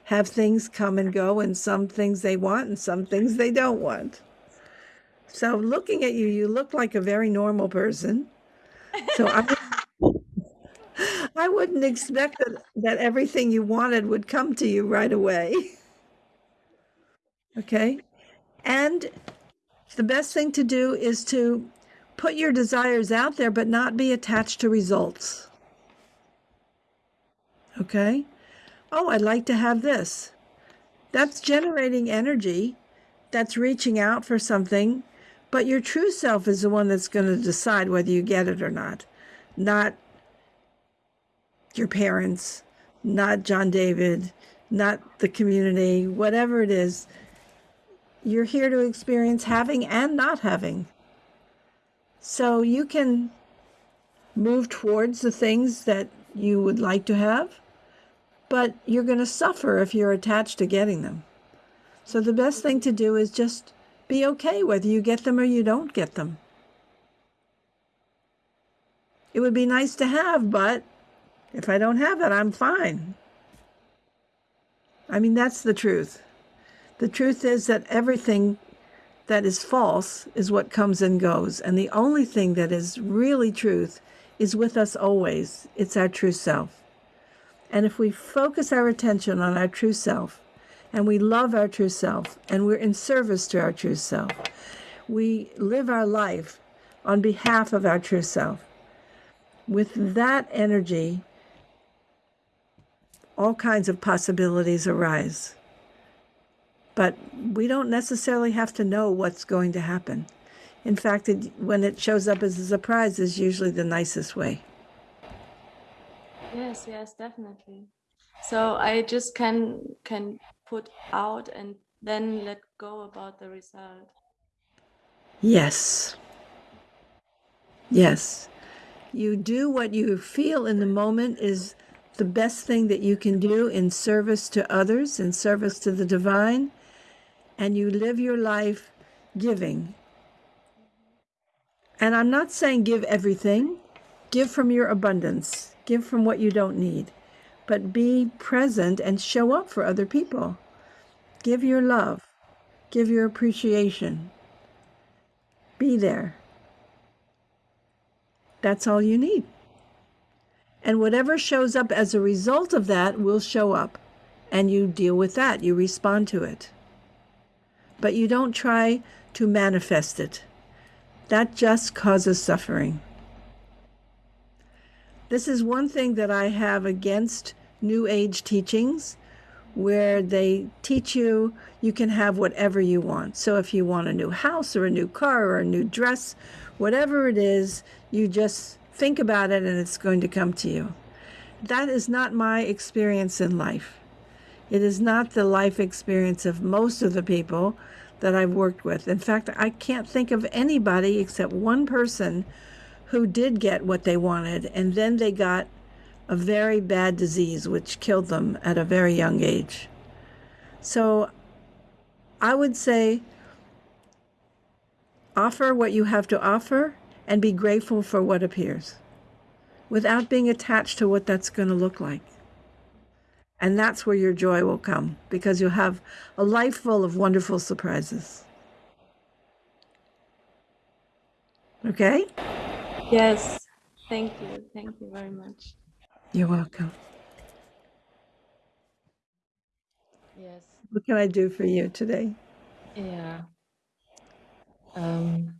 have things come and go and some things they want and some things they don't want. So looking at you, you look like a very normal person. So I, [laughs] I wouldn't expect that, that everything you wanted would come to you right away. [laughs] Okay? And the best thing to do is to put your desires out there, but not be attached to results. Okay? Oh, I'd like to have this. That's generating energy. That's reaching out for something. But your true self is the one that's going to decide whether you get it or not, not your parents, not John David, not the community, whatever it is. You're here to experience having and not having. So you can move towards the things that you would like to have, but you're going to suffer if you're attached to getting them. So the best thing to do is just be okay whether you get them or you don't get them. It would be nice to have, but if I don't have it, I'm fine. I mean, that's the truth. The truth is that everything that is false is what comes and goes. And the only thing that is really truth is with us always. It's our true self. And if we focus our attention on our true self, and we love our true self, and we're in service to our true self, we live our life on behalf of our true self. With that energy, all kinds of possibilities arise. But we don't necessarily have to know what's going to happen. In fact, it, when it shows up as a surprise, is usually the nicest way. Yes, yes, definitely. So I just can can put out and then let go about the result. Yes. Yes. You do what you feel in the moment is the best thing that you can do in service to others, in service to the divine, and you live your life giving. And I'm not saying give everything, give from your abundance, give from what you don't need, but be present and show up for other people. Give your love, give your appreciation, be there. That's all you need. And whatever shows up as a result of that will show up. And you deal with that, you respond to it. But you don't try to manifest it. That just causes suffering. This is one thing that I have against New Age teachings, where they teach you you can have whatever you want. So if you want a new house or a new car or a new dress, whatever it is, you just think about it and it's going to come to you. That is not my experience in life. It is not the life experience of most of the people that I've worked with. In fact, I can't think of anybody except one person who did get what they wanted, and then they got a very bad disease which killed them at a very young age. So I would say offer what you have to offer and be grateful for what appears without being attached to what that's going to look like. And that's where your joy will come because you'll have a life full of wonderful surprises. Okay? Yes. Thank you. Thank you very much. You're welcome. Yes. What can I do for you today? Yeah. Um,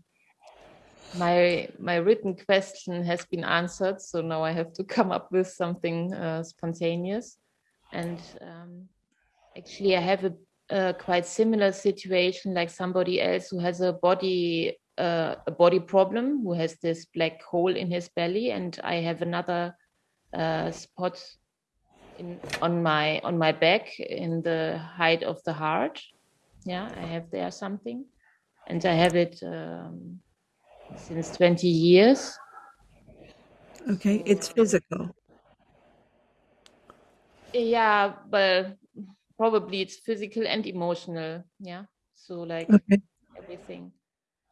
my my written question has been answered, so now I have to [laughs] come up with something uh, spontaneous. And um, actually, I have a, a quite similar situation, like somebody else who has a body uh, a body problem, who has this black hole in his belly, and I have another uh, spot in on my on my back in the height of the heart. Yeah, I have there something, and I have it um, since 20 years. Okay, it's physical. Yeah, but probably it's physical and emotional. Yeah, so like Okay. everything.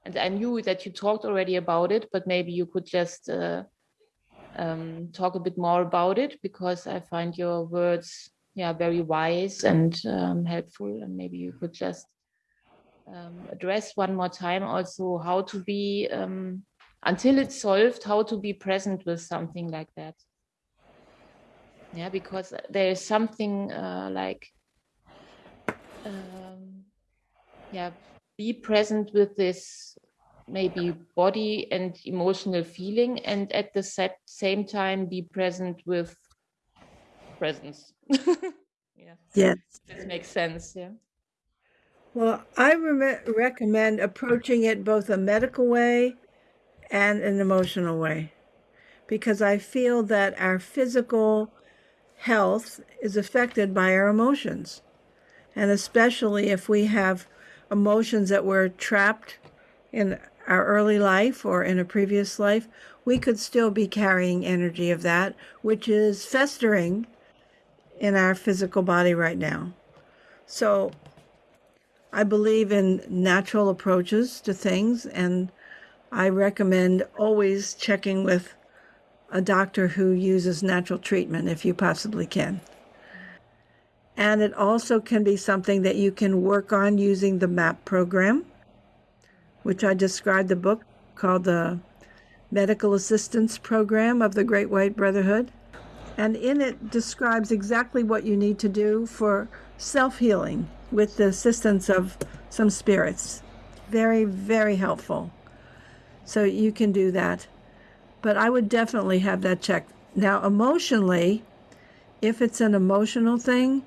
And I knew that you talked already about it, but maybe you could just uh, um, talk a bit more about it because I find your words, yeah, very wise and um, helpful. And maybe you could just um, address one more time also how to be um, until it's solved, how to be present with something like that. Yeah, because there is something uh, like, um, yeah, be present with this maybe body and emotional feeling and at the set, same time be present with presence [laughs] yeah Yes. this makes sense yeah Well, I re- recommend approaching it both a medical way and an emotional way because I feel that our physical health is affected by our emotions. And especially if we have emotions that were trapped in our early life or in a previous life, we could still be carrying energy of that, which is festering in our physical body right now. So I believe in natural approaches to things, and I recommend always checking with a doctor who uses natural treatment if you possibly can. And it also can be something that you can work on using the MAP program, which I described the book called the Medical Assistance Program of the Great White Brotherhood. And in it describes exactly what you need to do for self healing with the assistance of some spirits. Very, very helpful. So you can do that. But I would definitely have that checked. Now, emotionally, if it's an emotional thing,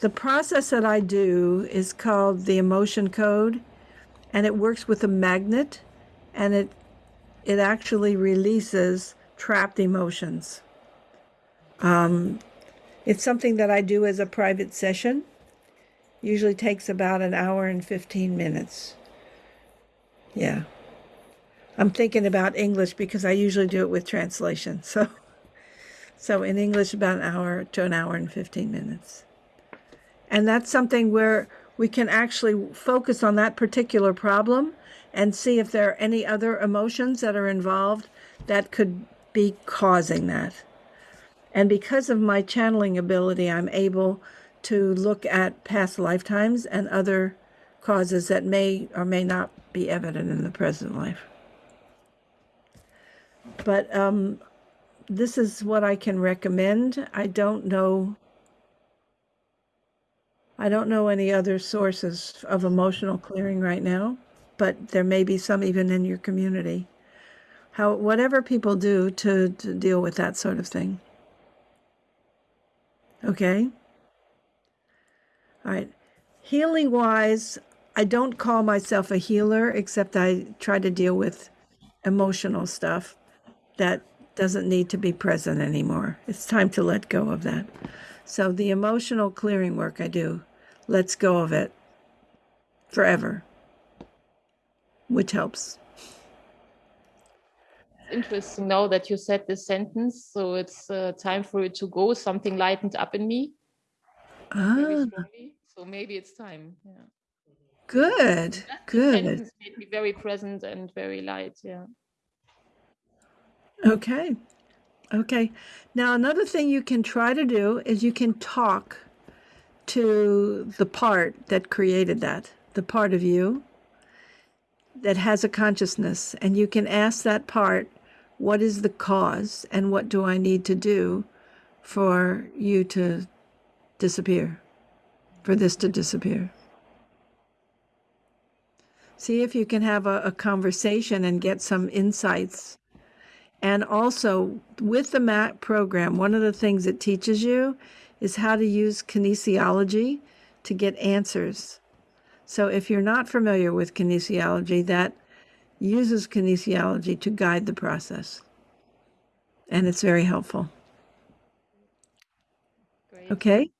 the process that I do is called the emotion code, and it works with a magnet, and it it actually releases trapped emotions. Um, it's something that I do as a private session. Usually takes about an hour and 15 minutes. Yeah. I'm thinking about English because I usually do it with translation. [laughs] So so in English about an hour to an hour and 15 minutes. And that's something where we can actually focus on that particular problem and see if there are any other emotions that are involved that could be causing that. And because of my channeling ability, I'm able to look at past lifetimes and other causes that may or may not be evident in the present life. But um, this is what I can recommend. I don't know. I don't know any other sources of emotional clearing right now, but there may be some even in your community. How whatever people do to, to deal with that sort of thing. Okay. All right. Healing wise, I don't call myself a healer, except I try to deal with emotional stuff that doesn't need to be present anymore. It's time to let go of that. So the emotional clearing work I do lets go of it forever, which helps. interesting now that you said this sentence. So it's uh, time for it to go. Something lightened up in me. Ah. So maybe it's time. Yeah. good, This good. made me very present and very light. Yeah. Okay. Okay. Now, another thing you can try to do is you can talk to the part that created that, the part of you that has a consciousness, and you can ask that part, what is the cause and what do I need to do for you to disappear, for this to disappear? See if you can have a, a conversation and get some insights and also with the MAP program, one of the things it teaches you is how to use kinesiology to get answers. So if you're not familiar with kinesiology, that uses kinesiology to guide the process. And it's very helpful. Great. Okay?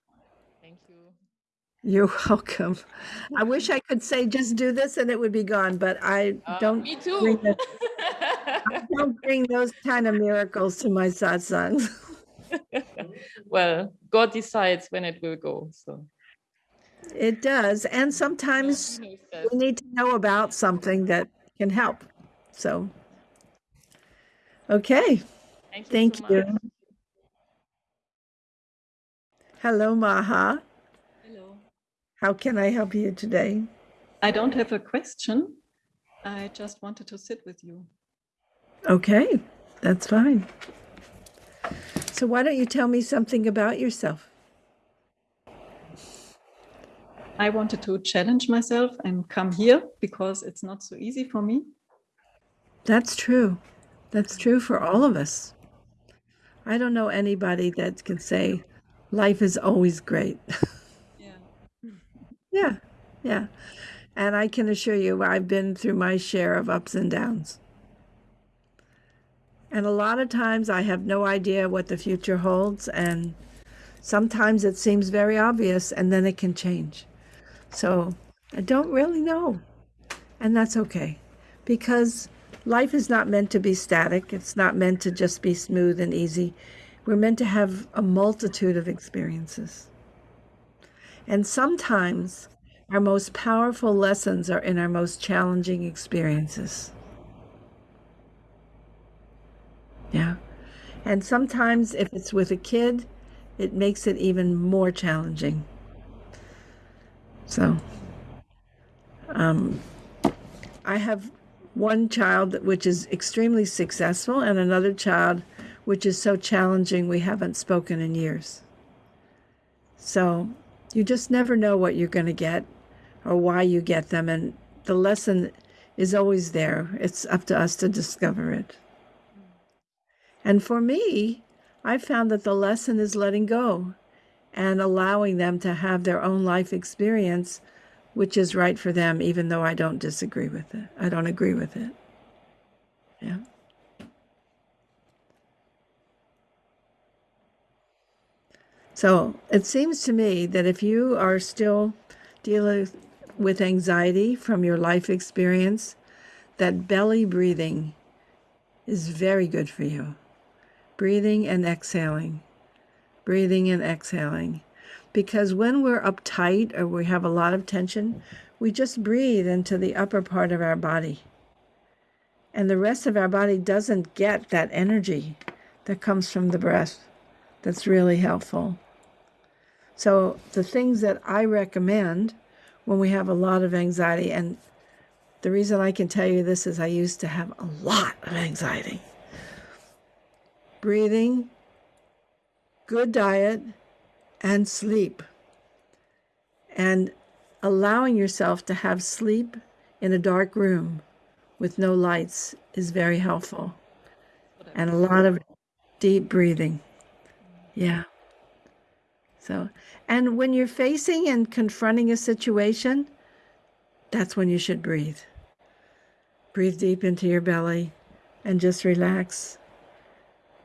Thank you. You're [laughs] welcome. I wish I could say just do this and it would be gone, but I don't Uh, me bring too. [laughs] I don't bring those kind of miracles to my satsangs. [laughs] [laughs] well, God decides when it will go. So It does. And sometimes He knows we need to know about something that can help. So, okay. Thank you. Thank so you. much. Hello, Maha. Hello. How can I help you today? I don't have a question. I just wanted to sit with you. Okay, that's fine. So, why don't you tell me something about yourself? I wanted to challenge myself and come here because it's not so easy for me. That's true. That's true for all of us. I don't know anybody that can say life is always great. [laughs] Yeah. yeah, yeah. And I can assure you, I've been through my share of ups and downs. And a lot of times I have no idea what the future holds. And sometimes it seems very obvious and then it can change. So I don't really know. And that's okay because life is not meant to be static, it's not meant to just be smooth and easy. We're meant to have a multitude of experiences. And sometimes our most powerful lessons are in our most challenging experiences. Yeah. And sometimes, if it's with a kid, it makes it even more challenging. So, um, I have one child which is extremely successful, and another child which is so challenging we haven't spoken in years. So, you just never know what you're going to get or why you get them. And the lesson is always there. It's up to us to discover it. And for me, I found that the lesson is letting go and allowing them to have their own life experience, which is right for them, even though I don't disagree with it. I don't agree with it. Yeah. So it seems to me that if you are still dealing with anxiety from your life experience, that belly breathing is very good for you. Breathing and exhaling, breathing and exhaling. Because when we're uptight or we have a lot of tension, we just breathe into the upper part of our body. And the rest of our body doesn't get that energy that comes from the breath. That's really helpful. So, the things that I recommend when we have a lot of anxiety, and the reason I can tell you this is I used to have a lot of anxiety. Breathing, good diet, and sleep. And allowing yourself to have sleep in a dark room with no lights is very helpful. And a lot of deep breathing. Yeah. So, and when you're facing and confronting a situation, that's when you should breathe. Breathe deep into your belly and just relax.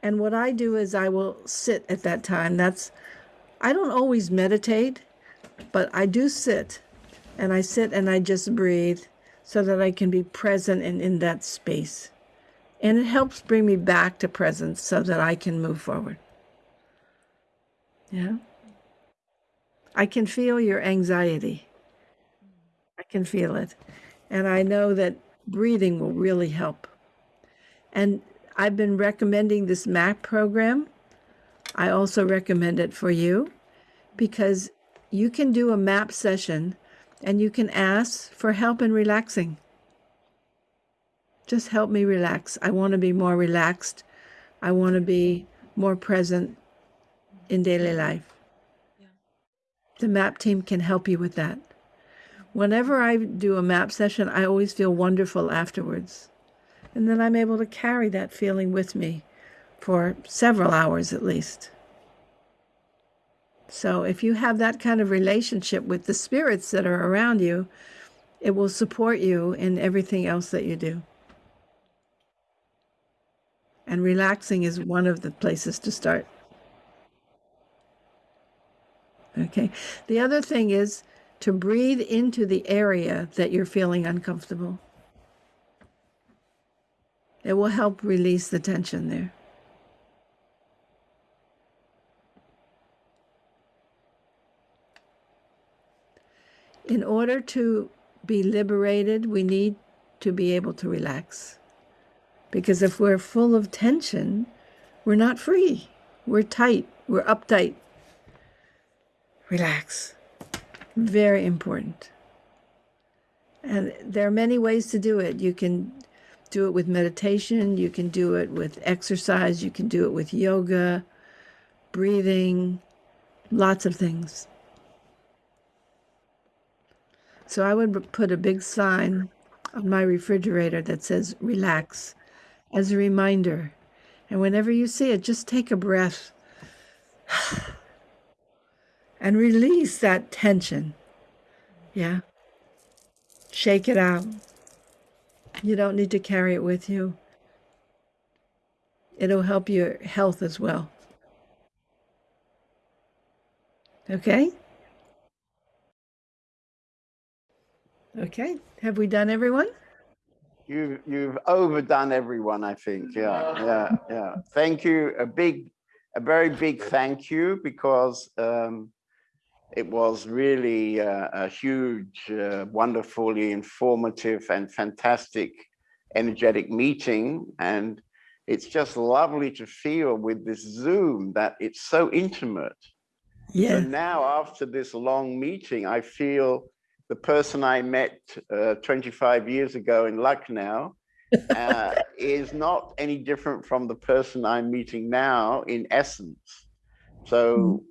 And what I do is I will sit at that time. That's, I don't always meditate, but I do sit. And I sit and I just breathe so that I can be present and in that space. And it helps bring me back to presence so that I can move forward. Yeah. I can feel your anxiety. I can feel it. And I know that breathing will really help. And I've been recommending this MAP program. I also recommend it for you because you can do a MAP session and you can ask for help in relaxing. Just help me relax. I want to be more relaxed. I want to be more present in daily life the map team can help you with that. Whenever I do a map session, I always feel wonderful afterwards. And then I'm able to carry that feeling with me for several hours at least. So if you have that kind of relationship with the spirits that are around you, it will support you in everything else that you do. And relaxing is one of the places to start. Okay. The other thing is to breathe into the area that you're feeling uncomfortable. It will help release the tension there. In order to be liberated, we need to be able to relax. Because if we're full of tension, we're not free. We're tight. We're uptight relax. Very important. And there are many ways to do it. You can do it with meditation, you can do it with exercise, you can do it with yoga, breathing, lots of things. So I would put a big sign on my refrigerator that says relax as a reminder. And whenever you see it, just take a breath [sighs] and release that tension. Yeah. Shake it out. You don't need to carry it with you. It'll help your health as well. Okay? Okay. Have we done everyone? You've you've overdone everyone, I think. Yeah, yeah, yeah. Thank you. A big, a very big thank you because um, it was really uh, a huge, uh, wonderfully informative and fantastic energetic meeting. And it's just lovely to feel with this Zoom that it's so intimate. Yeah. So now after this long meeting, I feel the person I met uh, 25 years ago in Lucknow [laughs] uh, is not any different from the person I'm meeting now in essence. So mm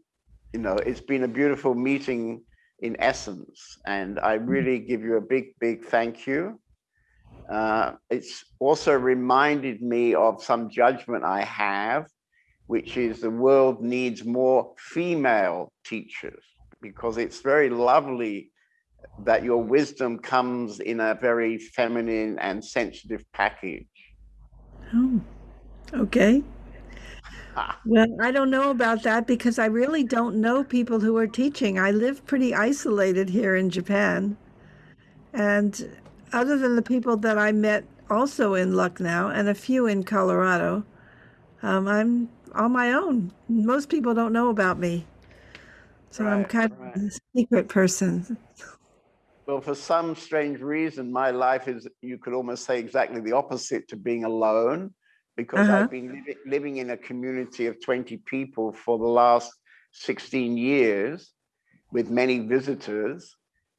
you know, it's been a beautiful meeting in essence. And I mm. really give you a big, big thank you. uh, it's also reminded me of some judgment I have, which is the world needs more female teachers because it's very lovely that your wisdom comes in a very feminine and sensitive package. Oh, okay. [laughs] Well, I don't know about that because I really don't know people who are teaching. I live pretty isolated here in Japan. And other than the people that I met also in Lucknow and a few in Colorado, um, I'm on my own. Most people don't know about me. So I'm kind right. of a secret person. Well, for some strange reason, my life is, you could almost say exactly the opposite to being alone because Uh-huh. I've been living, living in a community of 20 people for the last 16 years with many visitors.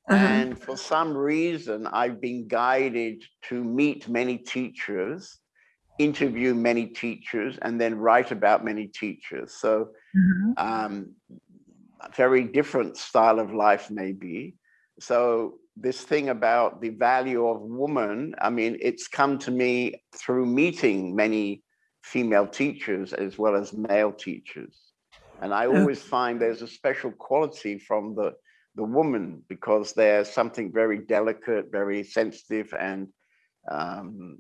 Uh-huh. And for some reason, I've been guided to meet many teachers, interview many teachers, and then write about many teachers. So Mhm. um, a very different style of life maybe. So this thing about the value of woman, I mean, it's come to me through meeting many female teachers as well as male teachers. And I Oh. always find there's a special quality from the, the woman because there's something very delicate, very sensitive, and um,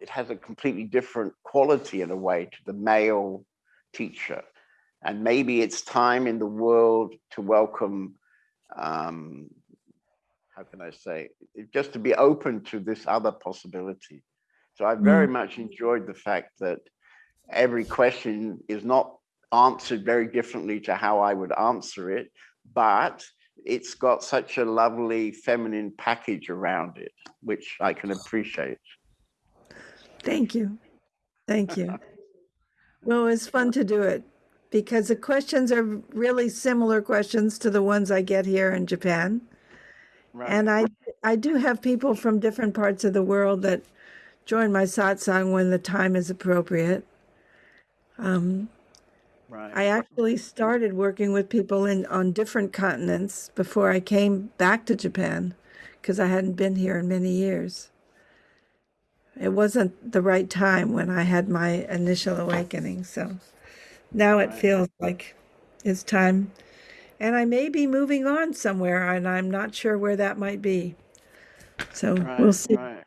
it has a completely different quality in a way to the male teacher. And maybe it's time in the world to welcome, um, how can I say, it- just to be open to this other possibility. So I very mm. much enjoyed the fact that every question is not answered very differently to how I would answer it, but it's got such a lovely feminine package around it, which I can appreciate. Thank you. Thank you. [laughs] Well, it's fun to do it because the questions are really similar questions to the ones I get here in Japan. And I I do have people from different parts of the world that join my satsang when the time is appropriate. Um, Right. I actually started working with people in on different continents before I came back to Japan because I hadn't been here in many years. It wasn't the right time when I had my initial awakening, so now it feels like it's time. And I may be moving on somewhere and I'm not sure where that might be. So we'll see. right.